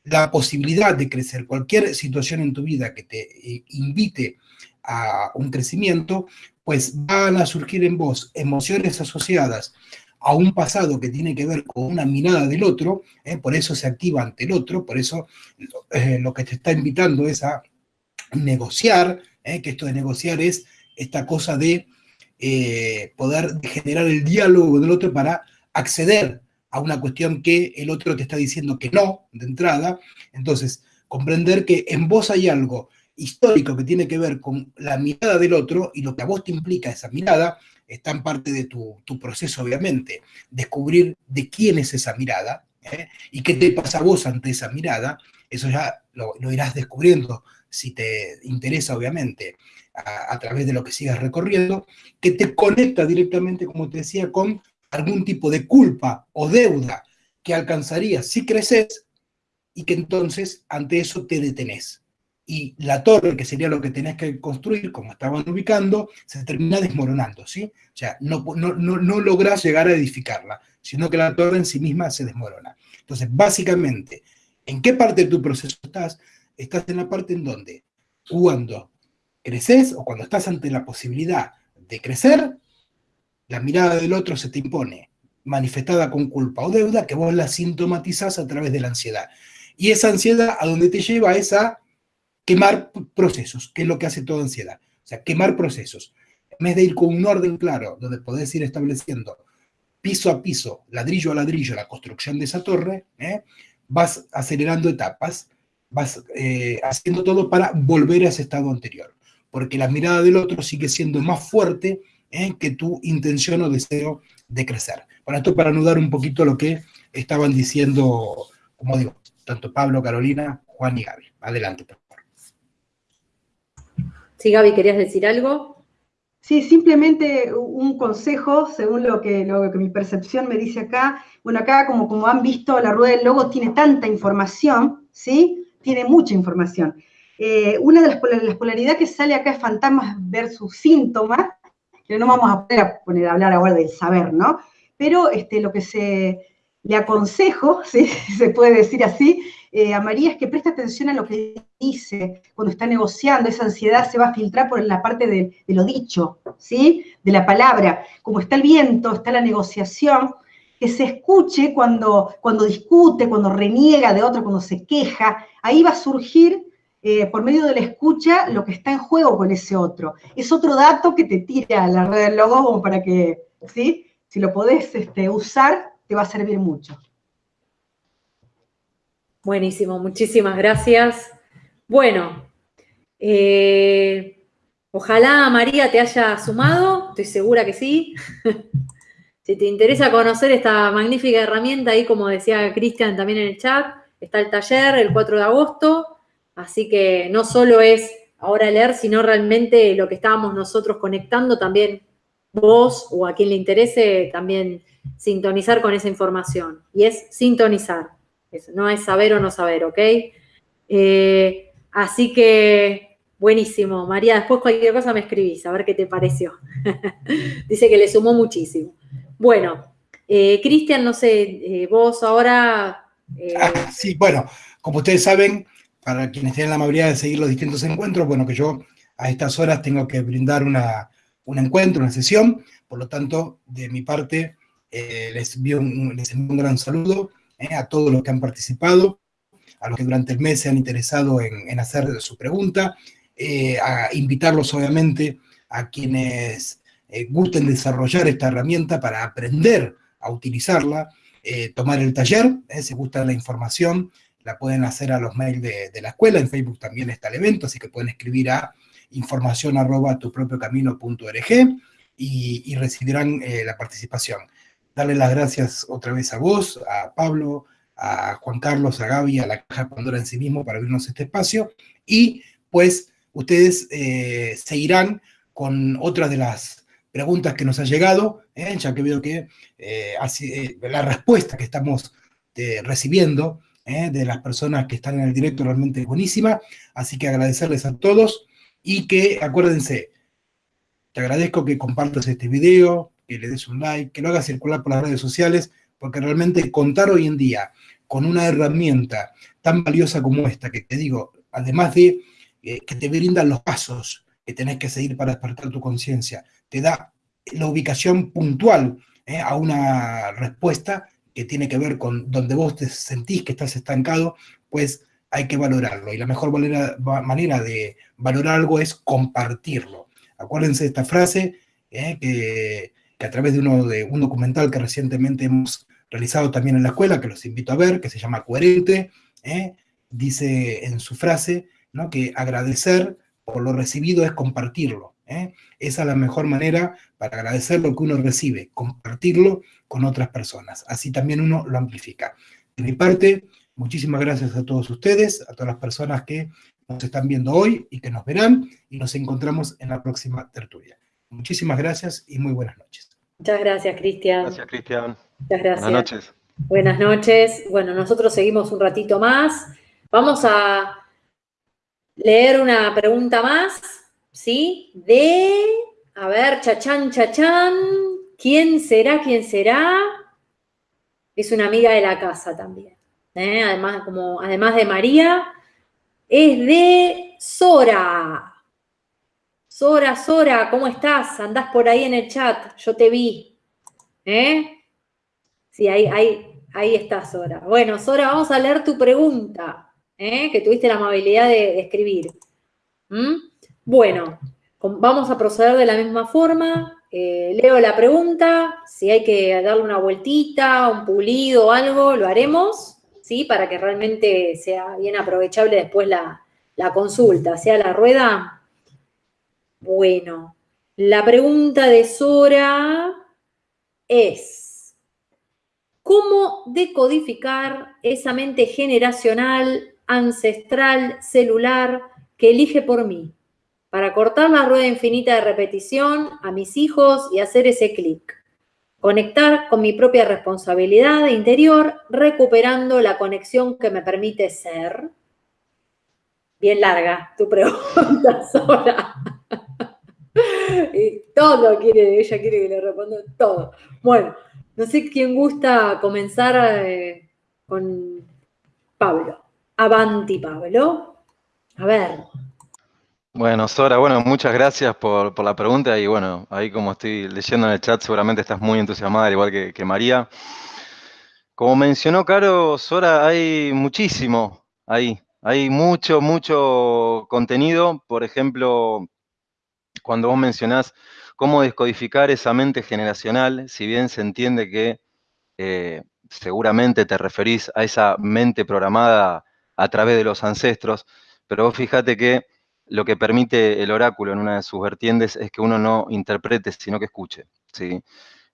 la posibilidad de crecer, cualquier situación en tu vida que te eh, invite a un crecimiento, pues van a surgir en vos emociones asociadas a un pasado que tiene que ver con una mirada del otro, ¿eh? por eso se activa ante el otro, por eso eh, lo que te está invitando es a negociar, que esto de negociar es esta cosa de poder generar el diálogo del otro para acceder a una cuestión que el otro te está diciendo que no, de entrada. Entonces, comprender que en vos hay algo histórico que tiene que ver con la mirada del otro y lo que a vos te implica esa mirada, está en parte de tu, proceso, obviamente. Descubrir de quién es esa mirada ¿eh? y qué te pasa a vos ante esa mirada, eso ya lo, irás descubriendo si te interesa, obviamente, a, a, través de lo que sigas recorriendo, que te conecta directamente, como te decía, con algún tipo de culpa o deuda que alcanzarías si creces y que entonces ante eso te detenés. Y la torre, que sería lo que tenés que construir, como estaban ubicando, se termina desmoronando, ¿sí? O sea, no, no, no, lográs llegar a edificarla, sino que la torre en sí misma se desmorona. Entonces, básicamente, ¿en qué parte de tu proceso estás? Estás en la parte en donde, cuando creces o cuando estás ante la posibilidad de crecer, la mirada del otro se te impone, manifestada con culpa o deuda, que vos la sintomatizás a través de la ansiedad. Y esa ansiedad a donde te lleva es a quemar procesos, que es lo que hace toda ansiedad. O sea, quemar procesos. En vez de ir con un orden claro, donde podés ir estableciendo piso a piso, ladrillo a ladrillo, la construcción de esa torre, ¿eh? vas acelerando etapas, vas eh, haciendo todo para volver a ese estado anterior. Porque la mirada del otro sigue siendo más fuerte que tu intención o deseo de crecer. Bueno, esto para anudar un poquito lo que estaban diciendo, como digo, tanto Pablo, Carolina, Juan y Gaby. Adelante. Sí, Gaby, ¿querías decir algo? Sí, simplemente un consejo, según lo que, lo que mi percepción me dice acá. Bueno, acá, como, como han visto, la rueda del logo tiene tanta información, ¿sí? Tiene mucha información. Eh, una de las, las polaridades que sale acá es fantasmas versus síntomas, que no vamos a poner a hablar ahora del saber, ¿no? Pero este, lo que se le aconsejo, si se puede decir así, eh, a María es que preste atención a lo que dice cuando está negociando, esa ansiedad se va a filtrar por la parte de, lo dicho, ¿sí? De la palabra. Como está el viento, está la negociación, que se escuche cuando, cuando discute, cuando reniega de otro, cuando se queja, ahí va a surgir eh, por medio de la escucha lo que está en juego con ese otro. Es otro dato que te tira la red del logo para que, ¿sí? Si lo podés este, usar, te va a servir mucho. Buenísimo, muchísimas gracias. Bueno, eh, ojalá María te haya sumado, estoy segura que sí. Si te interesa conocer esta magnífica herramienta, ahí como decía Cristian también en el chat, está el taller el 4 de agosto, así que no solo es ahora leer, sino realmente lo que estábamos nosotros conectando, también vos o a quien le interese, también sintonizar con esa información. Y es sintonizar, no es saber o no saber, ¿ok? Eh, así que, buenísimo. María, después cualquier cosa me escribís, a ver qué te pareció. Dice que le sumó muchísimo. Bueno, eh, Cristian, no sé, eh, vos ahora... Ah, sí, bueno, como ustedes saben, para quienes tienen la amabilidad de seguir los distintos encuentros, bueno, que yo a estas horas tengo que brindar una, un encuentro, una sesión, por lo tanto, de mi parte, les, envío un, les envío un gran saludo a todos los que han participado, a los que durante el mes se han interesado en, hacer su pregunta, a invitarlos obviamente a quienes eh, gusten desarrollar esta herramienta para aprender a utilizarla, eh, tomar el taller, eh, si gusta la información, la pueden hacer a los mails de, la escuela, en Facebook también está el evento, así que pueden escribir a información arroba y, y recibirán la participación. Darle las gracias otra vez a vos, a Pablo, a Juan Carlos, a Gaby, a la Caja Pandora en sí mismo para abrirnos este espacio, y pues ustedes seguirán con otras de las preguntas que nos han llegado, ¿eh? ya que veo que eh, eh, la respuesta que estamos recibiendo de las personas que están en el directo realmente es buenísima, así que agradecerles a todos y que acuérdense, te agradezco que compartas este video, que le des un like, que lo hagas circular por las redes sociales, porque realmente contar hoy en día con una herramienta tan valiosa como esta, que te digo, además de que te brindan los pasos que tenés que seguir para despertar tu conciencia, te da la ubicación puntual ¿eh? a una respuesta que tiene que ver con donde vos te sentís que estás estancado, pues hay que valorarlo. Y la mejor manera, manera de valorar algo es compartirlo. Acuérdense de esta frase, ¿eh? que, a través de, uno, de un documental que recientemente hemos realizado también en la escuela, que los invito a ver, que se llama Coherente, ¿eh? dice en su frase ¿no? que agradecer por lo recibido es compartirlo. ¿eh? Esa es la mejor manera para agradecer lo que uno recibe, compartirlo con otras personas. Así también uno lo amplifica. De mi parte, muchísimas gracias a todos ustedes, a todas las personas que nos están viendo hoy y que nos verán, y nos encontramos en la próxima tertulia. Muchísimas gracias y muy buenas noches. Muchas gracias, Cristian. Gracias, Cristian. Muchas gracias. Buenas noches. Buenas noches. Bueno, nosotros seguimos un ratito más. Vamos a leer una pregunta más ¿sí? De, a ver, chachán, chachán, ¿quién será, quién será? Es una amiga de la casa también. ¿eh? Además, como, además de María, es de Sora. Sora, Sora, ¿cómo estás? Andás por ahí en el chat, yo te vi. ¿Eh? Sí, ahí, ahí, ahí está Sora. Bueno, Sora, vamos a leer tu pregunta, ¿eh? que tuviste la amabilidad de, escribir. ¿Mm? Bueno, vamos a proceder de la misma forma. Eh, leo la pregunta, si hay que darle una vueltita, un pulido o algo, lo haremos, ¿sí? Para que realmente sea bien aprovechable después la, la consulta, sea la rueda. Bueno, la pregunta de Sora es, ¿cómo decodificar esa mente generacional, ancestral, celular que elige por mí? para cortar la rueda infinita de repetición a mis hijos y hacer ese clic. Conectar con mi propia responsabilidad interior, recuperando la conexión que me permite ser. Bien larga tu pregunta sola. y todo quiere, ella quiere que le responda todo. Bueno, no sé quién gusta comenzar eh, con Pablo. Avanti, Pablo. A ver. Bueno, Sora, bueno, muchas gracias por, la pregunta y bueno, ahí como estoy leyendo en el chat, seguramente estás muy entusiasmada, al igual que, María. Como mencionó Caro, Sora, hay muchísimo ahí, hay mucho, mucho contenido. Por ejemplo, cuando vos mencionás cómo descodificar esa mente generacional, si bien se entiende que eh, seguramente te referís a esa mente programada a través de los ancestros, pero vos fíjate que lo que permite el oráculo en una de sus vertientes es que uno no interprete, sino que escuche. ¿sí?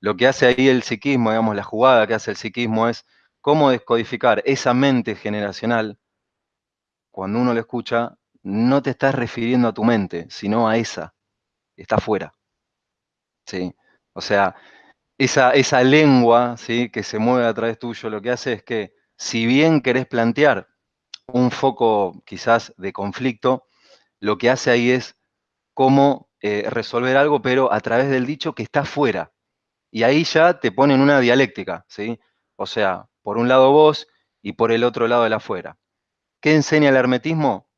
lo que hace ahí el psiquismo, digamos, la jugada que hace el psiquismo es cómo descodificar esa mente generacional. Cuando uno lo escucha, no te estás refiriendo a tu mente, sino a esa, está afuera. ¿Sí? O sea, esa, esa lengua ¿sí? que se mueve a través tuyo, lo que hace es que, si bien querés plantear un foco quizás de conflicto, lo que hace ahí es cómo eh, resolver algo, pero a través del dicho que está fuera. Y ahí ya te ponen una dialéctica, ¿sí? O sea, por un lado vos y por el otro lado el afuera. ¿Qué enseña el hermetismo?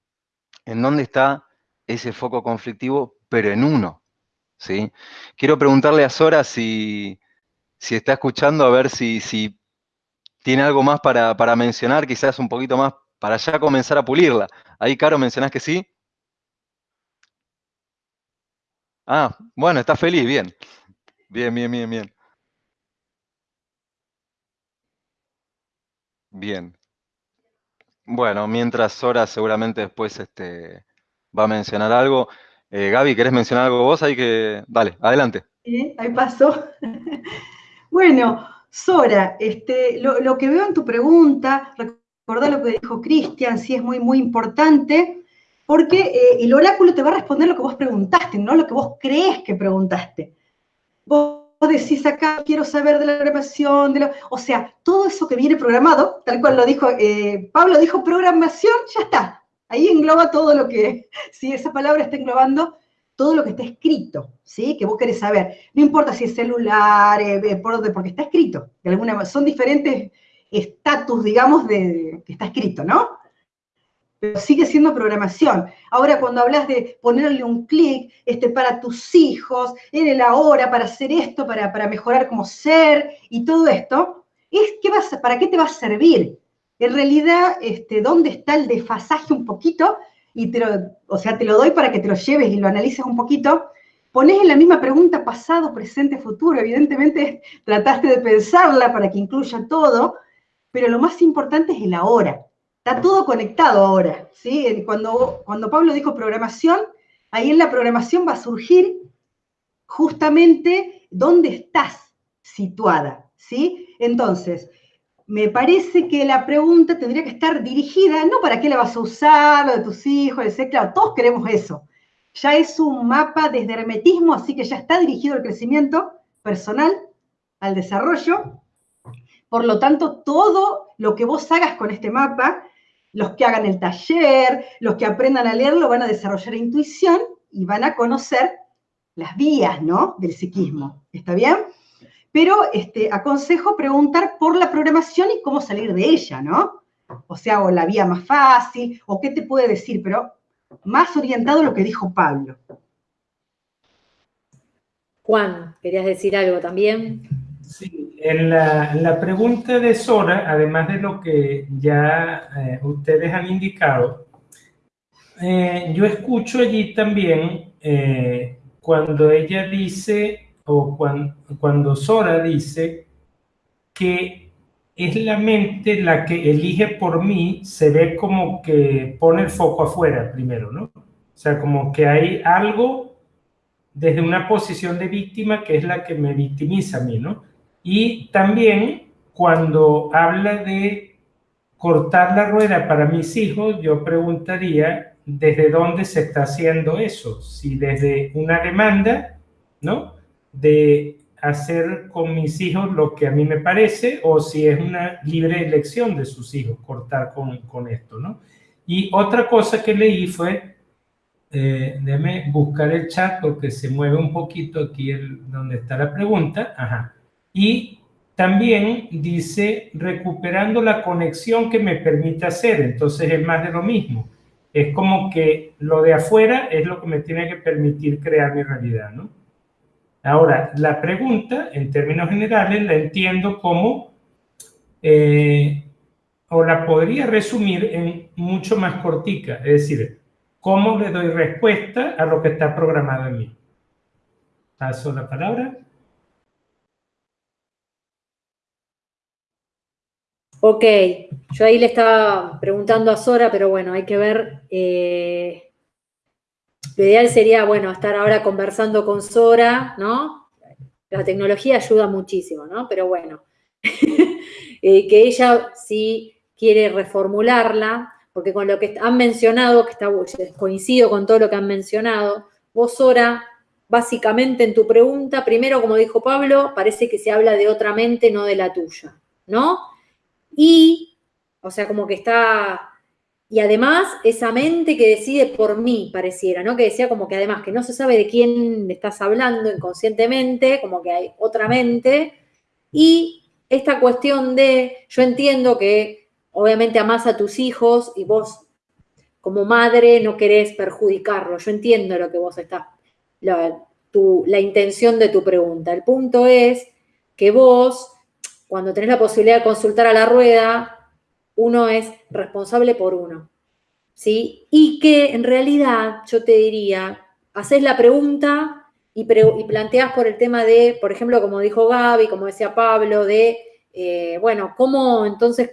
En dónde está ese foco conflictivo, pero en uno, ¿sí? Quiero preguntarle a Sora si, si está escuchando, a ver si, si tiene algo más para, para mencionar, quizás un poquito más para ya comenzar a pulirla. Ahí, Caro, mencionás que sí. Ah, bueno, está feliz, bien. Bien, bien, bien, bien. Bien. Bueno, mientras Sora seguramente después este, va a mencionar algo. Eh, Gaby, ¿querés mencionar algo vos? Ahí que. Dale, adelante. Sí, ahí pasó. bueno, Sora, este, lo, que veo en tu pregunta, recordá lo que dijo Cristian, sí es muy, muy importante, porque eh, el oráculo te va a responder lo que vos preguntaste, no lo que vos crees que preguntaste. Vos decís acá, quiero saber de la programación, de lo, o sea, todo eso que viene programado, tal cual lo dijo, eh, Pablo dijo programación, ya está. Ahí engloba todo lo que, si esa palabra está englobando todo lo que está escrito, ¿sí? Que vos querés saber. No importa si es celular, eh, eh, por, porque está escrito. De alguna son diferentes estatus, digamos, de, que está escrito, ¿no? pero sigue siendo programación. Ahora, cuando hablas de ponerle un clic este, para tus hijos, en el ahora, para hacer esto, para, para mejorar como ser y todo esto, es ¿qué vas, ¿para qué te va a servir? En realidad, este, ¿dónde está el desfasaje un poquito? Y te lo, o sea, te lo doy para que te lo lleves y lo analices un poquito. Pones en la misma pregunta pasado, presente, futuro. Evidentemente, trataste de pensarla para que incluya todo, pero lo más importante es el ahora. Está todo conectado ahora, ¿sí? Cuando, cuando Pablo dijo programación, ahí en la programación va a surgir justamente dónde estás situada, ¿sí? Entonces, me parece que la pregunta tendría que estar dirigida, no para qué la vas a usar, lo de tus hijos, etc. Todos queremos eso. Ya es un mapa desde hermetismo, así que ya está dirigido al crecimiento personal, al desarrollo. Por lo tanto, todo lo que vos hagas con este mapa los que hagan el taller, los que aprendan a leerlo van a desarrollar intuición y van a conocer las vías, ¿no? Del psiquismo. ¿Está bien? Pero este, aconsejo preguntar por la programación y cómo salir de ella, ¿no? O sea, o la vía más fácil, o qué te puede decir, pero más orientado a lo que dijo Pablo. Juan, ¿querías decir algo también? Sí, en la, pregunta de Sora, además de lo que ya eh, ustedes han indicado, eh, yo escucho allí también eh, cuando ella dice, o cuando, cuando Sora dice, que es la mente la que elige por mí, se ve como que pone el foco afuera primero, ¿no? O sea, como que hay algo desde una posición de víctima que es la que me victimiza a mí, ¿no? Y también cuando habla de cortar la rueda para mis hijos, yo preguntaría desde dónde se está haciendo eso. Si desde una demanda, ¿no? De hacer con mis hijos lo que a mí me parece o si es una libre elección de sus hijos cortar con, con esto, ¿no? Y otra cosa que leí fue, eh, déjeme buscar el chat porque se mueve un poquito aquí donde está la pregunta. Ajá. Y también dice recuperando la conexión que me permite hacer. Entonces es más de lo mismo. Es como que lo de afuera es lo que me tiene que permitir crear mi realidad, ¿no? Ahora, la pregunta, en términos generales, la entiendo como, eh, o la podría resumir en mucho más cortica, es decir, ¿cómo le doy respuesta a lo que está programado en mí? Paso la palabra. Ok, yo ahí le estaba preguntando a Sora, pero bueno, hay que ver. Eh, lo ideal sería, bueno, estar ahora conversando con Sora, ¿no? la tecnología ayuda muchísimo, ¿no? Pero bueno, eh, que ella sí quiere reformularla, porque con lo que han mencionado, que está, coincido con todo lo que han mencionado, vos ahora, básicamente en tu pregunta, primero, como dijo Pablo, parece que se habla de otra mente, no de la tuya, ¿no? Y, o sea, como que está y además, esa mente que decide por mí, pareciera, ¿no? Que decía como que además que no se sabe de quién estás hablando inconscientemente, como que hay otra mente. Y esta cuestión de, yo entiendo que obviamente amás a tus hijos y vos como madre no querés perjudicarlo. Yo entiendo lo que vos estás, la, la intención de tu pregunta. El punto es que vos, cuando tenés la posibilidad de consultar a la rueda, uno es responsable por uno, ¿sí? Y que en realidad yo te diría, haces la pregunta y, planteas por el tema de, por ejemplo, como dijo Gaby, como decía Pablo, de, eh, bueno, cómo entonces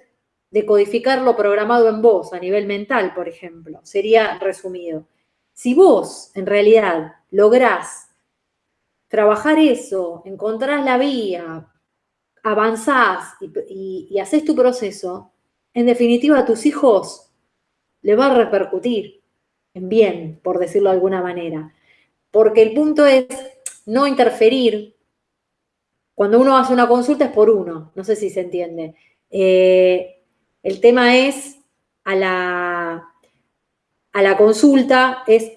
decodificar lo programado en vos a nivel mental, por ejemplo, sería resumido. Si vos en realidad lográs trabajar eso, encontrás la vía, avanzás y, y haces tu proceso, en definitiva a tus hijos le va a repercutir en bien, por decirlo de alguna manera. Porque el punto es no interferir. Cuando uno hace una consulta es por uno, no sé si se entiende. Eh, el tema es a la, a la consulta es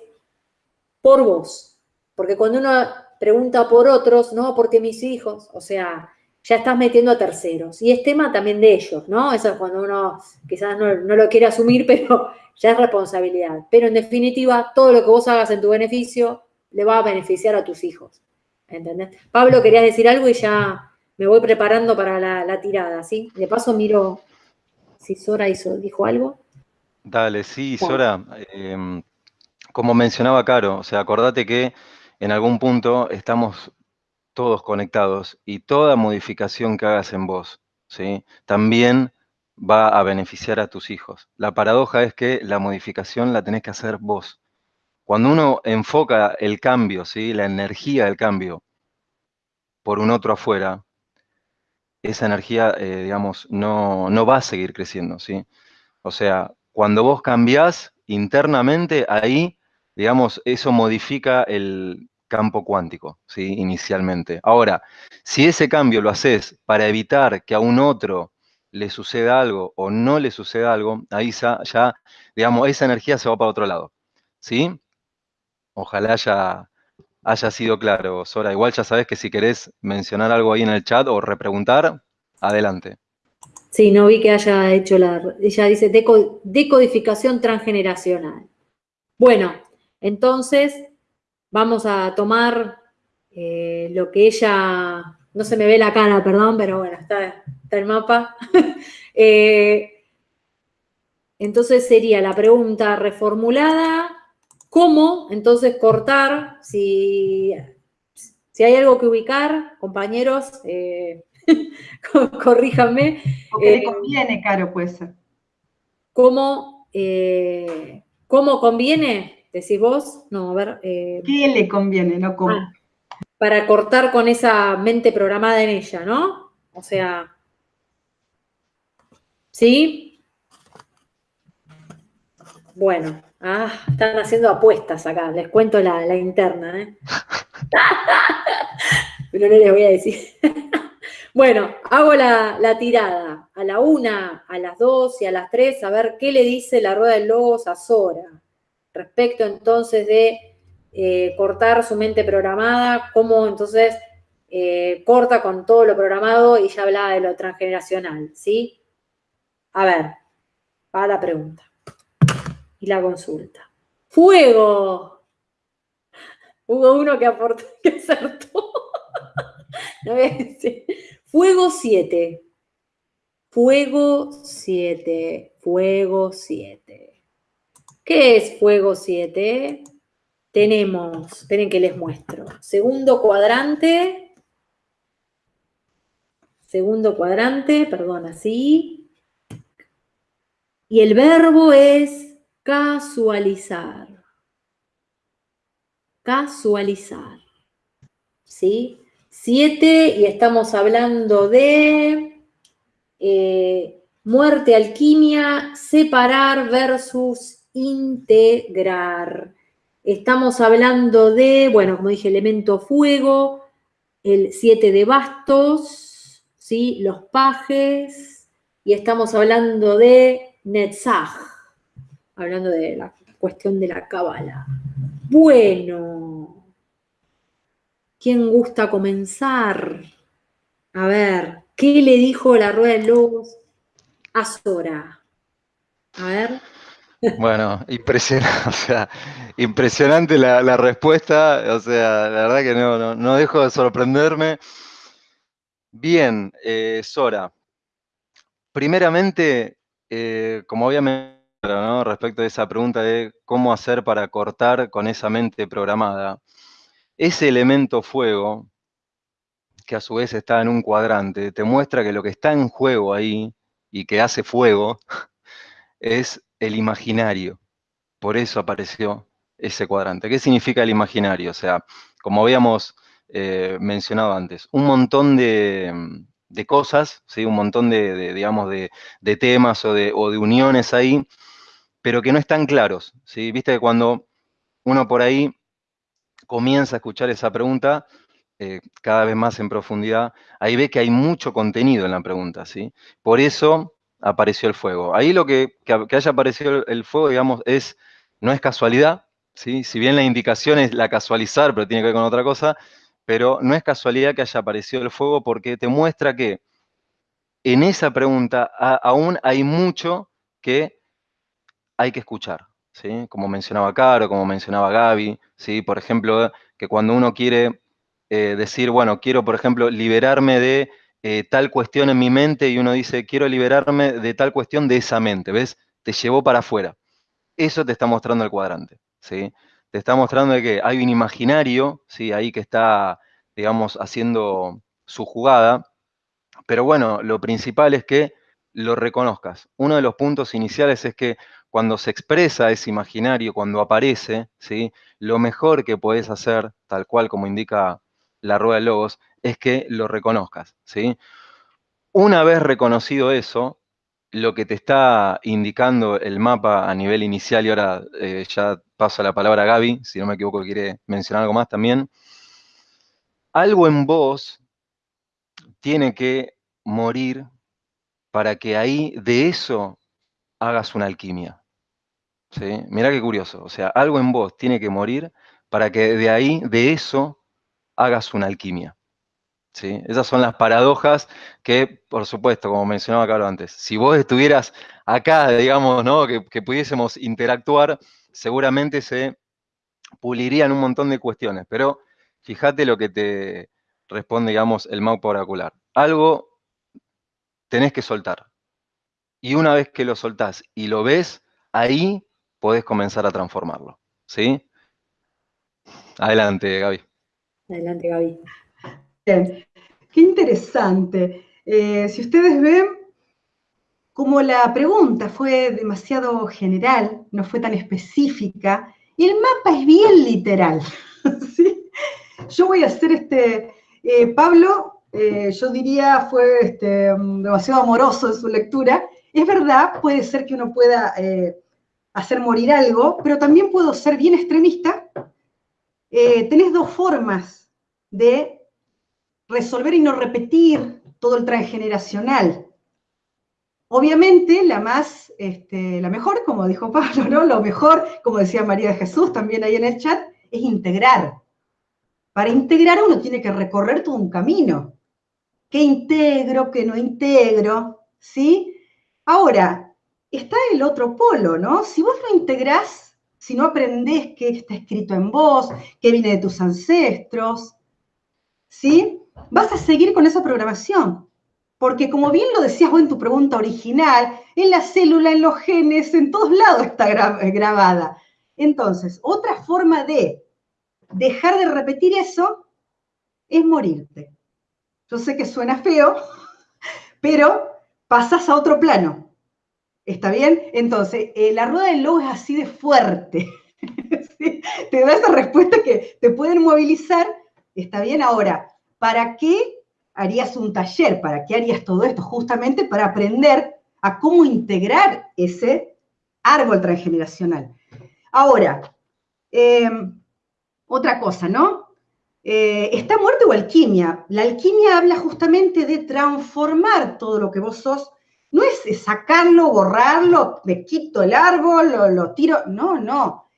por vos. Porque cuando uno pregunta por otros, no, porque mis hijos, o sea, ya estás metiendo a terceros. Y es tema también de ellos, ¿no? Eso es cuando uno quizás no, lo quiere asumir, pero ya es responsabilidad. Pero en definitiva, todo lo que vos hagas en tu beneficio le va a beneficiar a tus hijos. ¿Entendés? Pablo, querías decir algo y ya me voy preparando para la, tirada, ¿sí? De paso miro si Sora hizo, dijo algo. Dale, sí, Sora. Em, como mencionaba Caro, o sea, acordate que en algún punto estamos todos conectados y toda modificación que hagas en vos, ¿sí? también va a beneficiar a tus hijos. La paradoja es que la modificación la tenés que hacer vos. Cuando uno enfoca el cambio, ¿sí? la energía del cambio por un otro afuera, esa energía, eh, digamos, no, no, va a seguir creciendo, ¿sí? O sea, cuando vos cambiás internamente, ahí, digamos, eso modifica el, campo cuántico, ¿sí? inicialmente. Ahora, si ese cambio lo haces para evitar que a un otro le suceda algo o no le suceda algo, ahí ya, digamos, esa energía se va para otro lado. ¿Sí? Ojalá haya, haya sido claro, Sora. Igual ya sabes que si querés mencionar algo ahí en el chat o repreguntar, adelante. Sí, no vi que haya hecho la... Ella dice decodificación transgeneracional. Bueno, entonces vamos a tomar eh, lo que ella, no se me ve la cara, perdón, pero bueno, está, el mapa. Eh, entonces sería la pregunta reformulada, ¿cómo entonces cortar? Si, si hay algo que ubicar, compañeros, eh, corríjanme. O que le conviene, Caro, puede ser. ¿Cómo, ¿Cómo conviene? ¿Decís vos? No, a ver. Eh, ¿Qué le conviene, no cómo? Ah, para cortar con esa mente programada en ella, ¿no? O sea. ¿Sí? Bueno, ah, están haciendo apuestas acá, les cuento la, interna, ¿eh? Pero no les voy a decir. bueno, hago la, la, tirada a la una, a las dos y a las tres, a ver qué le dice la rueda del logos a Sora respecto entonces de eh, cortar su mente programada, cómo entonces eh, corta con todo lo programado y ya hablaba de lo transgeneracional, ¿sí? A ver, va la pregunta y la consulta. ¡Fuego! Hubo uno que aportó, que acertó. Fuego 7. Fuego 7. Fuego 7. ¿Qué es fuego 7? Tenemos, esperen que les muestro, segundo cuadrante, segundo cuadrante, perdón, así, y el verbo es casualizar, casualizar, ¿sí? 7 y estamos hablando de eh, muerte, alquimia, separar versus integrar. Estamos hablando de, bueno, como dije, elemento fuego, el 7 de bastos, ¿sí? los pajes, y estamos hablando de Netzach, hablando de la cuestión de la cábala. Bueno, ¿quién gusta comenzar? A ver, ¿qué le dijo la rueda de lobos a Sora? A ver. Bueno, impresionante, la, respuesta, o sea, la verdad que no, no, dejo de sorprenderme. Bien, eh, Sora, primeramente, eh, como obviamente, ¿no? respecto a esa pregunta de cómo hacer para cortar con esa mente programada, ese elemento fuego, que a su vez está en un cuadrante, te muestra que lo que está en juego ahí y que hace fuego es el imaginario. Por eso apareció ese cuadrante. ¿Qué significa el imaginario? O sea, como habíamos eh, mencionado antes, un montón de, cosas, ¿sí? un montón de, digamos, de, temas o de, uniones ahí, pero que no están claros. ¿sí? Viste que cuando uno por ahí comienza a escuchar esa pregunta, eh, cada vez más en profundidad, ahí ve que hay mucho contenido en la pregunta. ¿sí? Por eso apareció el fuego. Ahí lo que, haya aparecido el fuego, digamos, es, no es casualidad, ¿sí? Si bien la indicación es la casualizar, pero tiene que ver con otra cosa, pero no es casualidad que haya aparecido el fuego porque te muestra que en esa pregunta aún hay mucho que hay que escuchar, ¿sí? Como mencionaba Caro, como mencionaba Gaby, ¿sí? Por ejemplo, que cuando uno quiere eh, decir, bueno, quiero, por ejemplo, liberarme de eh, tal cuestión en mi mente y uno dice, quiero liberarme de tal cuestión de esa mente, ¿ves? Te llevó para afuera. Eso te está mostrando el cuadrante, ¿sí? Te está mostrando que hay un imaginario, ¿sí? Ahí que está, digamos, haciendo su jugada, pero bueno, lo principal es que lo reconozcas. Uno de los puntos iniciales es que cuando se expresa ese imaginario, cuando aparece, ¿sí? lo mejor que puedes hacer, tal cual como indica la rueda de logos, es que lo reconozcas, ¿sí? Una vez reconocido eso, lo que te está indicando el mapa a nivel inicial, y ahora eh, ya paso la palabra a Gaby, si no me equivoco, quiere mencionar algo más también, algo en vos tiene que morir para que ahí de eso hagas una alquimia. ¿sí? Mirá qué curioso, o sea, algo en vos tiene que morir para que de ahí, de eso, hagas una alquimia. ¿Sí? Esas son las paradojas que, por supuesto, como mencionaba Carlos antes, si vos estuvieras acá, digamos, ¿no? que, pudiésemos interactuar, seguramente se pulirían un montón de cuestiones, pero fíjate lo que te responde, digamos, el mapa oracular. Algo tenés que soltar. Y una vez que lo soltás y lo ves, ahí podés comenzar a transformarlo. ¿Sí? Adelante, Gaby. Adelante, Gaby. Bien, qué interesante. Eh, si ustedes ven, como la pregunta fue demasiado general, no fue tan específica, y el mapa es bien literal. Yo voy a hacer este, eh, Pablo, eh, yo diría fue este, demasiado amoroso en su lectura. Es verdad, puede ser que uno pueda hacer morir algo, pero también puedo ser bien extremista. tenés dos formas de resolver y no repetir todo el transgeneracional. Obviamente, la más, este, la mejor, como dijo Pablo, ¿no? Lo mejor, como decía María de Jesús también ahí en el chat, es integrar. Para integrar uno tiene que recorrer todo un camino. ¿Qué integro, qué no integro? ¿Sí? Ahora, está el otro polo, ¿no? Si vos no integrás, si no aprendés qué está escrito en vos, qué viene de tus ancestros, ¿sí? Vas a seguir con esa programación. Porque como bien lo decías vos en tu pregunta original, en la célula, en los genes, en todos lados está grabada. Entonces, otra forma de dejar de repetir eso es morirte. Yo sé que suena feo, pero pasas a otro plano. ¿Está bien? Entonces, eh, la rueda del lobo es así de fuerte. Te da esa respuesta que te pueden movilizar. ¿Está bien? Ahora, ¿para qué harías un taller? ¿Para qué harías todo esto? Justamente para aprender a cómo integrar ese árbol transgeneracional. Ahora, em, otra cosa, ¿no? Eh, ¿Está muerte o alquimia? La alquimia habla justamente de transformar todo lo que vos sos. No es sacarlo, borrarlo, me quito el árbol, lo, lo tiro. No, no.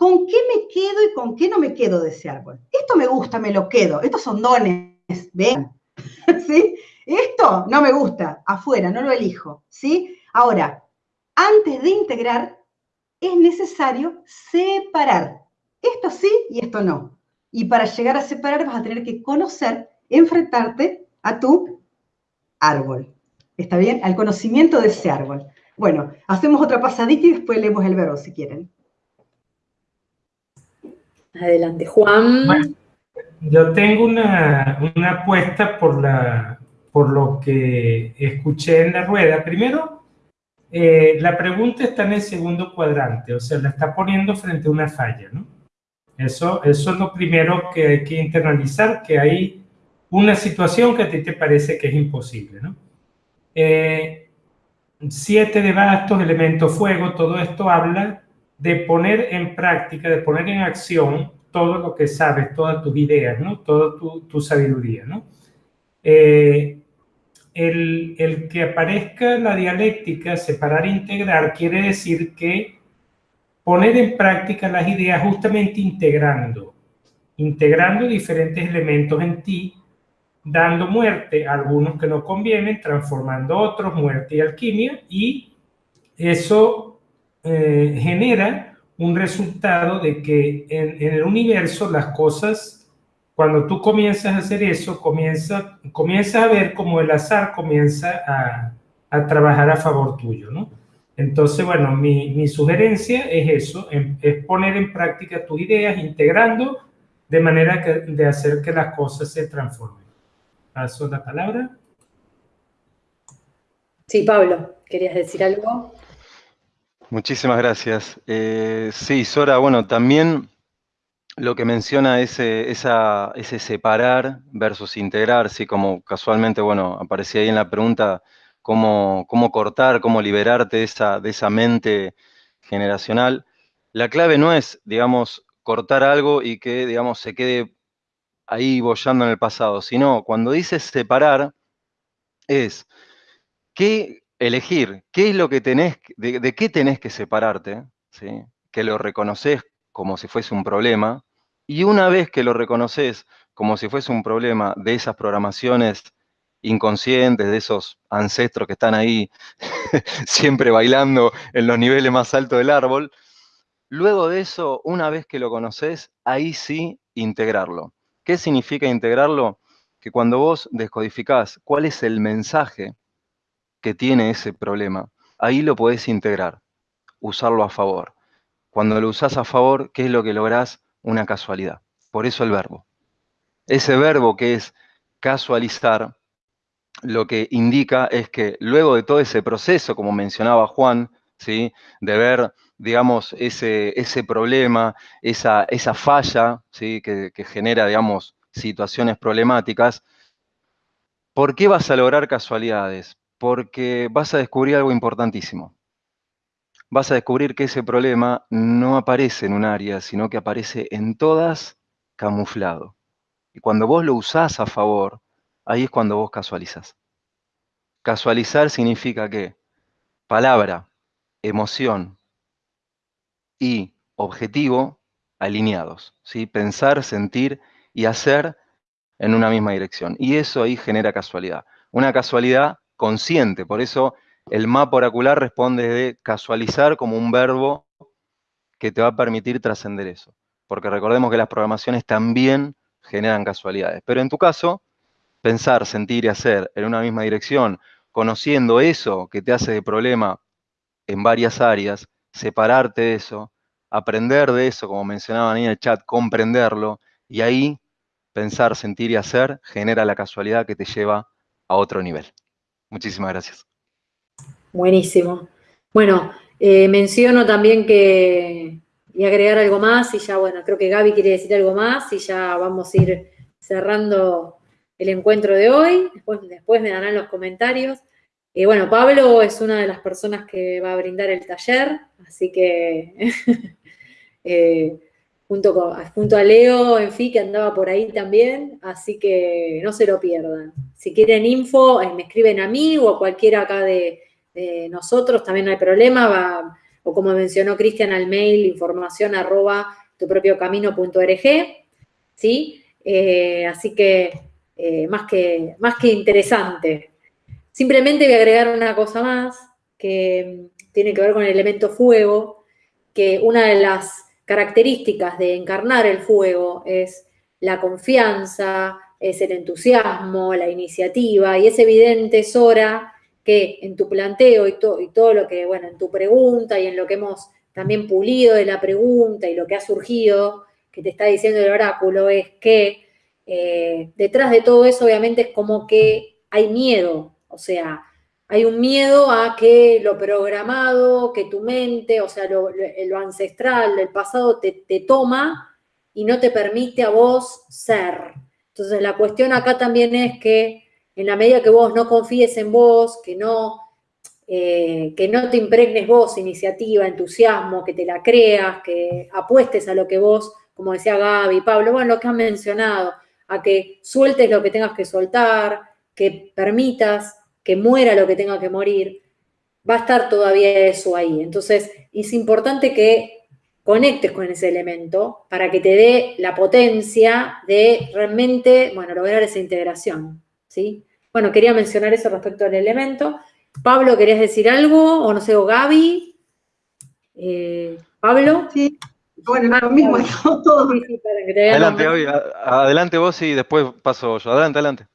¿Con qué me quedo y con qué no me quedo de ese árbol? Esto me gusta, me lo quedo. Estos son dones, ven. ¿Sí? Esto no me gusta, afuera, no lo elijo. ¿Sí? Ahora, antes de integrar, es necesario separar. Esto sí y esto no. Y para llegar a separar vas a tener que conocer, enfrentarte a tu árbol. ¿Está bien? Al conocimiento de ese árbol. Bueno, hacemos otra pasadita y después leemos el verbo si quieren. Adelante, Juan. Yo tengo una, apuesta por, lo que escuché en la rueda. Primero, eh, la pregunta está en el segundo cuadrante, o sea, la está poniendo frente a una falla, ¿no? Eso, eso es lo primero que hay que internalizar, que hay una situación que a ti te parece que es imposible, ¿no? Eh, siete de bastos, elemento fuego, todo esto habla de poner en práctica, de poner en acción todo lo que sabes, todas tus ideas, ¿no? Toda tu, sabiduría, ¿no? Eh, el, el, que aparezca la dialéctica, separar e integrar, quiere decir que poner en práctica las ideas justamente integrando, integrando diferentes elementos en ti, dando muerte a algunos que no convienen, transformando otros, muerte y alquimia, y eso eh, genera un resultado de que en, el universo las cosas, cuando tú comienzas a hacer eso, comienza, comienzas a ver como el azar comienza a, a trabajar a favor tuyo, ¿no? Entonces, bueno, mi, sugerencia es eso, es poner en práctica tus ideas, integrando de manera de hacer que las cosas se transformen. Paso la palabra. Sí, Pablo, ¿querías decir algo? Muchísimas gracias. Eh, sí, Sora, bueno, también lo que menciona ese, ese separar versus integrar, sí, como casualmente, bueno, aparecía ahí en la pregunta, cómo, cortar, cómo liberarte de esa, de esa mente generacional. La clave no es, digamos, cortar algo y que, digamos, se quede ahí bollando en el pasado, sino cuando dices separar, es qué elegir, qué es lo que tenés, de, qué tenés que separarte, ¿sí? que lo reconoces como si fuese un problema, y una vez que lo reconoces como si fuese un problema de esas programaciones inconscientes, de esos ancestros que están ahí siempre bailando en los niveles más altos del árbol. Luego de eso, una vez que lo conoces, ahí sí integrarlo. ¿Qué significa integrarlo? Que cuando vos descodificás cuál es el mensaje que tiene ese problema, ahí lo podés integrar, usarlo a favor. Cuando lo usás a favor, ¿qué es lo que lográs? Una casualidad. Por eso el verbo. Ese verbo que es casualizar, lo que indica es que luego de todo ese proceso, como mencionaba Juan, ¿sí? de ver, digamos, ese, ese problema, esa, esa falla ¿sí? que, que genera, digamos, situaciones problemáticas, ¿por qué vas a lograr casualidades? Porque vas a descubrir algo importantísimo. Vas a descubrir que ese problema no aparece en un área, sino que aparece en todas camuflado. Y cuando vos lo usás a favor, ahí es cuando vos casualizas. Casualizar significa que palabra, emoción y objetivo alineados, ¿sí? Pensar, sentir y hacer en una misma dirección. Y eso ahí genera casualidad. Una casualidad consciente, por eso el mapa oracular responde de casualizar como un verbo que te va a permitir trascender eso. Porque recordemos que las programaciones también generan casualidades. Pero en tu caso, pensar, sentir y hacer en una misma dirección, conociendo eso que te hace de problema en varias áreas, separarte de eso, aprender de eso, como mencionaban ahí en el chat, comprenderlo, y ahí pensar, sentir y hacer genera la casualidad que te lleva a otro nivel. Muchísimas gracias. Buenísimo. Bueno, eh, menciono también que, y agregar algo más, y ya, bueno, creo que Gaby quiere decir algo más, y ya vamos a ir cerrando el encuentro de hoy, después, después me darán los comentarios. Y bueno, Pablo es una de las personas que va a brindar el taller, así que eh, junto, con, junto a Leo, en fin, que andaba por ahí también, así que no se lo pierdan. Si quieren info, eh, me escriben a mí o a cualquiera acá de, nosotros, también no hay problema, va, o como mencionó Cristian al mail, información arroba tu propio camino.org, ¿sí? Eh, así que, más que más que interesante. Simplemente voy a agregar una cosa más que tiene que ver con el elemento fuego, que una de las características de encarnar el fuego es la confianza, es el entusiasmo, la iniciativa, y es evidente, Sora, que en tu planteo y, y todo lo que, bueno, en tu pregunta y en lo que hemos también pulido de la pregunta y lo que ha surgido, que te está diciendo el oráculo, es que eh, detrás de todo eso obviamente es como que hay miedo o sea, hay un miedo a que lo programado, que tu mente, o sea, lo, ancestral, el pasado te, toma y no te permite a vos ser. Entonces la cuestión acá también es que en la medida que vos no confíes en vos, que no, eh, que no te impregnes vos iniciativa, entusiasmo, que te la creas, que apuestes a lo que vos, como decía Gaby, Pablo, bueno, lo que han mencionado, a que sueltes lo que tengas que soltar, que permitas que muera lo que tenga que morir, va a estar todavía eso ahí. Entonces, es importante que conectes con ese elemento para que te dé la potencia de realmente, bueno, lograr esa integración, ¿sí? Bueno, quería mencionar eso respecto al elemento. Pablo, ¿querías decir algo? O no sé, o Gaby. Eh, Pablo. Sí. Bueno, lo mismo, todo. adelante, adelante vos y después paso yo. Adelante, adelante.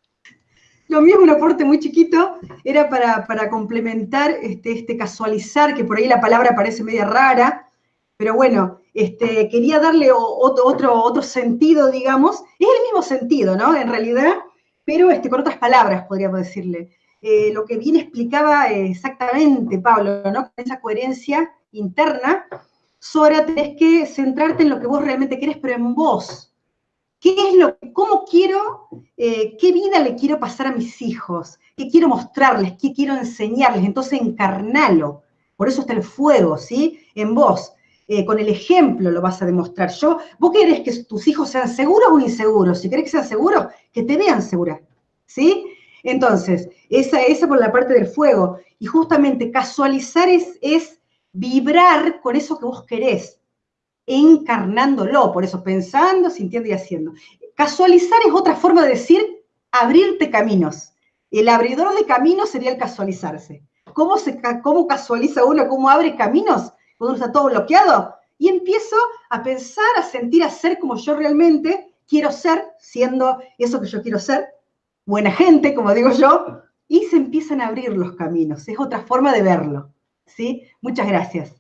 Lo mío es un aporte muy chiquito, era para, complementar este, este, casualizar, que por ahí la palabra parece media rara, pero bueno, este, quería darle otro, otro, otro sentido, digamos. Es el mismo sentido, ¿no? En realidad, pero este, con otras palabras, podríamos decirle. Eh, lo que bien explicaba exactamente Pablo, ¿no? Con esa coherencia interna, Sora, tenés que centrarte en lo que vos realmente querés, pero en vos, ¿Qué es lo, cómo quiero, eh, qué vida le quiero pasar a mis hijos? ¿Qué quiero mostrarles? ¿Qué quiero enseñarles? Entonces encarnalo. Por eso está el fuego, ¿sí? En vos. Eh, con el ejemplo lo vas a demostrar. Yo, vos querés que tus hijos sean seguros o inseguros. Si querés que sean seguros, que te vean segura, ¿sí? Entonces, esa, esa por la parte del fuego. Y justamente casualizar es, es vibrar con eso que vos querés encarnándolo, por eso pensando, sintiendo y haciendo. Casualizar es otra forma de decir abrirte caminos. El abridor de caminos sería el casualizarse. ¿Cómo, se, cómo casualiza uno? ¿Cómo abre caminos? Cuando uno está todo bloqueado. Y empiezo a pensar, a sentir, a ser como yo realmente quiero ser, siendo eso que yo quiero ser, buena gente, como digo yo, y se empiezan a abrir los caminos. Es otra forma de verlo. ¿sí? Muchas gracias.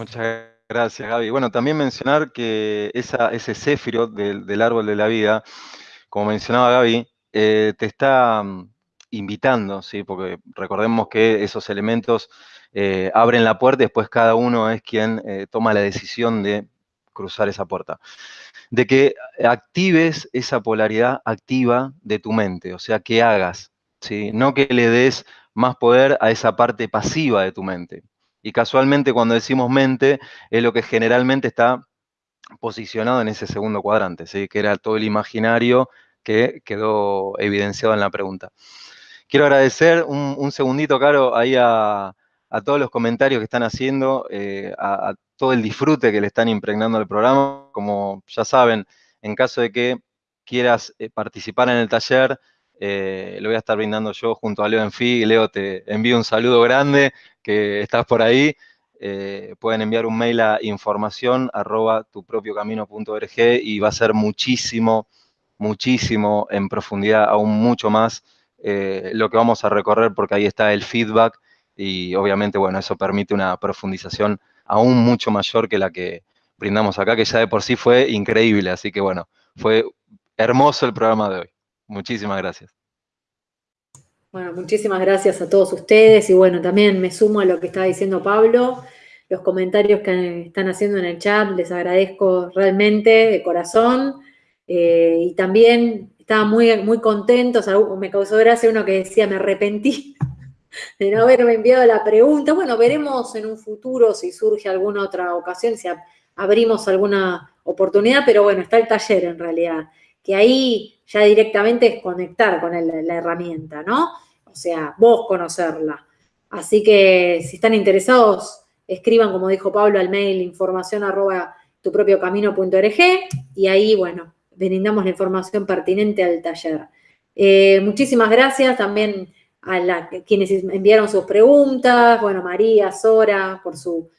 Muchas gracias, Gaby. Bueno, también mencionar que ese céfiro del, árbol de la vida, como mencionaba Gaby, eh, te está mm, invitando, ¿sí? Porque recordemos que esos elementos eh, abren la puerta y después cada uno es quien eh, toma la decisión de cruzar esa puerta. De que actives esa polaridad activa de tu mente, o sea, que hagas, ¿sí? No que le des más poder a esa parte pasiva de tu mente. Y casualmente cuando decimos mente es lo que generalmente está posicionado en ese segundo cuadrante, ¿sí? que era todo el imaginario que quedó evidenciado en la pregunta. Quiero agradecer un, segundito, Caro, ahí a, todos los comentarios que están haciendo, eh, a, todo el disfrute que le están impregnando al programa. Como ya saben, en caso de que quieras eh, participar en el taller, eh, lo voy a estar brindando yo junto a Leo Enfi. Leo, te envío un saludo grande, que estás por ahí. Eh, pueden enviar un mail a información arroba tupropiocamino.org y va a ser muchísimo, muchísimo en profundidad, aún mucho más eh, lo que vamos a recorrer porque ahí está el feedback y obviamente, bueno, eso permite una profundización aún mucho mayor que la que brindamos acá, que ya de por sí fue increíble, así que bueno, fue hermoso el programa de hoy. Muchísimas gracias. Bueno, muchísimas gracias a todos ustedes y bueno, también me sumo a lo que estaba diciendo Pablo, los comentarios que están haciendo en el chat, les agradezco realmente de corazón. Eh, y también estaba muy, muy contentos, me causó gracia uno que decía, me arrepentí de no haberme enviado la pregunta. Bueno, veremos en un futuro si surge alguna otra ocasión, si abrimos alguna oportunidad, pero bueno, está el taller en realidad, que ahí ya directamente es conectar con la herramienta, ¿no? O sea, vos conocerla. Así que si están interesados, escriban, como dijo Pablo, al mail información arroba tu propio camino.org y ahí, bueno, brindamos la información pertinente al taller. Eh, muchísimas gracias también a quienes enviaron sus preguntas, bueno, María, Sora, por su,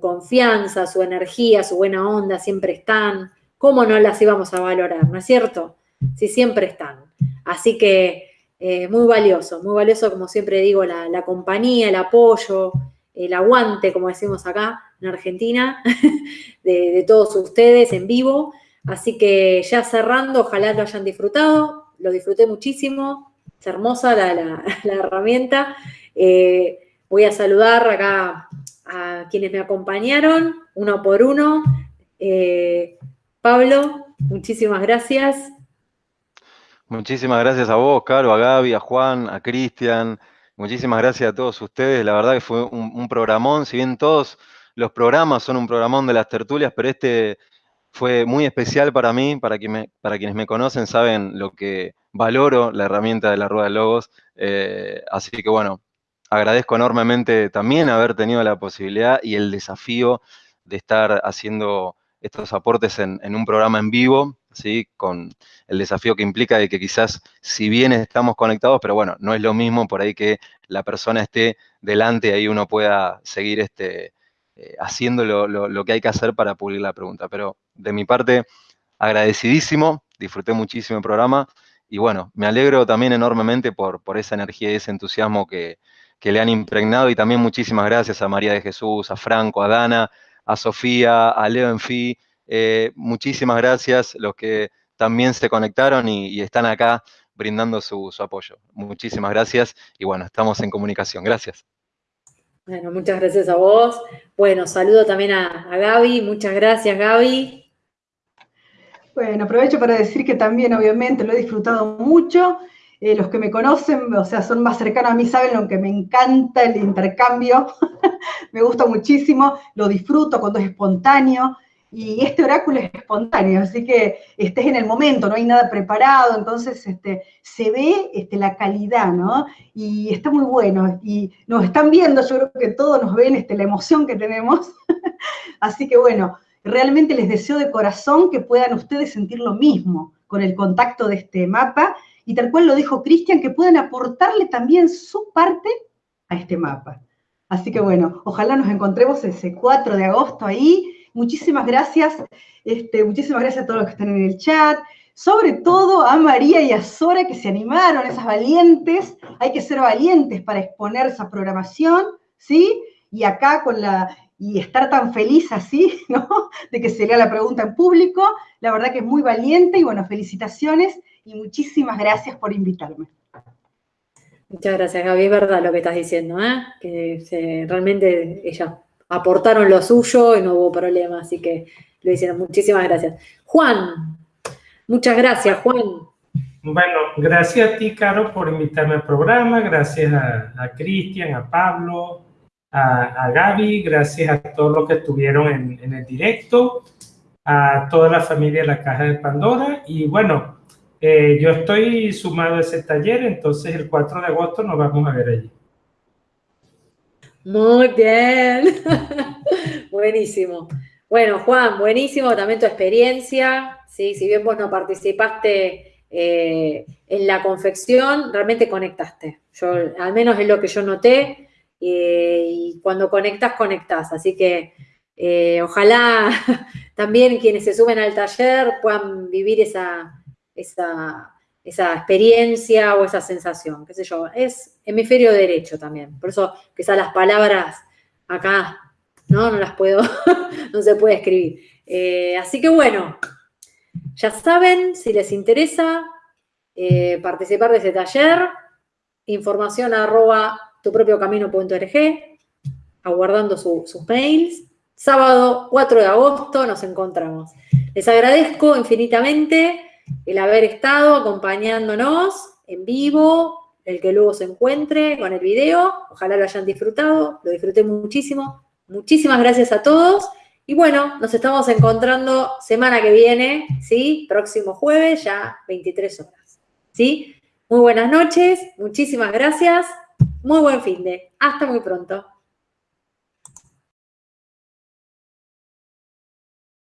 confianza, su energía, su buena onda, siempre están. ¿Cómo no las íbamos a valorar, no es cierto? Si siempre están. Así que eh, muy valioso, muy valioso, como siempre digo, la, compañía, el apoyo, el aguante, como decimos acá en Argentina, de todos ustedes en vivo. Así que ya cerrando, ojalá lo hayan disfrutado, lo disfruté muchísimo, es hermosa la, herramienta. Eh, voy a saludar acá a quienes me acompañaron, uno por uno. Eh, Pablo, muchísimas gracias. Muchísimas gracias a vos, Caro, a Gaby, a Juan, a Cristian. Muchísimas gracias a todos ustedes. La verdad que fue un, un programón, si bien todos los programas son un programón de las tertulias, pero este fue muy especial para mí, para, para quienes me conocen saben lo que valoro la herramienta de la rueda de logos. Eh, así que bueno, agradezco enormemente también haber tenido la posibilidad y el desafío de estar haciendo estos aportes en, un programa en vivo, ¿sí? con el desafío que implica de que quizás, si bien estamos conectados, pero bueno, no es lo mismo por ahí que la persona esté delante y ahí uno pueda seguir este, eh, haciendo lo, que hay que hacer para pulir la pregunta. Pero de mi parte, agradecidísimo, disfruté muchísimo el programa y bueno, me alegro también enormemente por, por esa energía y ese entusiasmo que, le han impregnado y también muchísimas gracias a María de Jesús, a Franco, a Dana, a Sofía, a Leo Enfi, eh, muchísimas gracias los que también se conectaron y, están acá brindando su, su, apoyo. Muchísimas gracias y bueno, estamos en comunicación. Gracias. Bueno, muchas gracias a vos. Bueno, saludo también a, Gaby. Muchas gracias, Gaby. Bueno, aprovecho para decir que también, obviamente, lo he disfrutado mucho. Eh, los que me conocen, o sea, son más cercanos a mí, saben lo que me encanta el intercambio. me gusta muchísimo, lo disfruto cuando es espontáneo y este oráculo es espontáneo, así que estés en el momento, no hay nada preparado, entonces este, se ve este, la calidad, ¿no? Y está muy bueno, y nos están viendo, yo creo que todos nos ven este, la emoción que tenemos, así que bueno, realmente les deseo de corazón que puedan ustedes sentir lo mismo con el contacto de este mapa, y tal cual lo dijo Cristian, que puedan aportarle también su parte a este mapa. Así que bueno, ojalá nos encontremos ese 4 de agosto ahí, Muchísimas gracias, este, muchísimas gracias a todos los que están en el chat, sobre todo a María y a Sora que se animaron, esas valientes, hay que ser valientes para exponer esa programación, ¿sí? Y acá con la, y estar tan feliz así, ¿no? De que se lea la pregunta en público, la verdad que es muy valiente y bueno, felicitaciones y muchísimas gracias por invitarme. Muchas gracias, Gaby, es verdad lo que estás diciendo, ¿eh? Que realmente ella aportaron lo suyo y no hubo problema, así que lo hicieron. Muchísimas gracias. Juan, muchas gracias, Juan. Bueno, gracias a ti, Caro, por invitarme al programa, gracias a, Cristian, a Pablo, a, Gaby, gracias a todos los que estuvieron en, el directo, a toda la familia de la Caja de Pandora y bueno, eh, yo estoy sumado a ese taller, entonces el 4 de agosto nos vamos a ver allí. Muy bien. Buenísimo. Bueno, Juan, buenísimo también tu experiencia. ¿sí? Si bien vos no participaste eh, en la confección, realmente conectaste. Yo, al menos es lo que yo noté. Eh, y cuando conectas, conectas. Así que ojalá también quienes se suben al taller puedan vivir esa, esa esa experiencia o esa sensación, qué sé yo, es hemisferio derecho también. Por eso quizás las palabras acá, ¿no? No las puedo, no se puede escribir. Eh, así que bueno, ya saben, si les interesa eh, participar de ese taller, información arroba tupropiocamino.org, aguardando sus mails. Sábado 4 de agosto nos encontramos. Les agradezco infinitamente el haber estado acompañándonos en vivo, el que luego se encuentre con el video. Ojalá lo hayan disfrutado, lo disfruté muchísimo. Muchísimas gracias a todos. Y bueno, nos estamos encontrando semana que viene, ¿sí? Próximo jueves, ya 23 horas, ¿sí? Muy buenas noches, muchísimas gracias, muy buen fin de. Hasta muy pronto.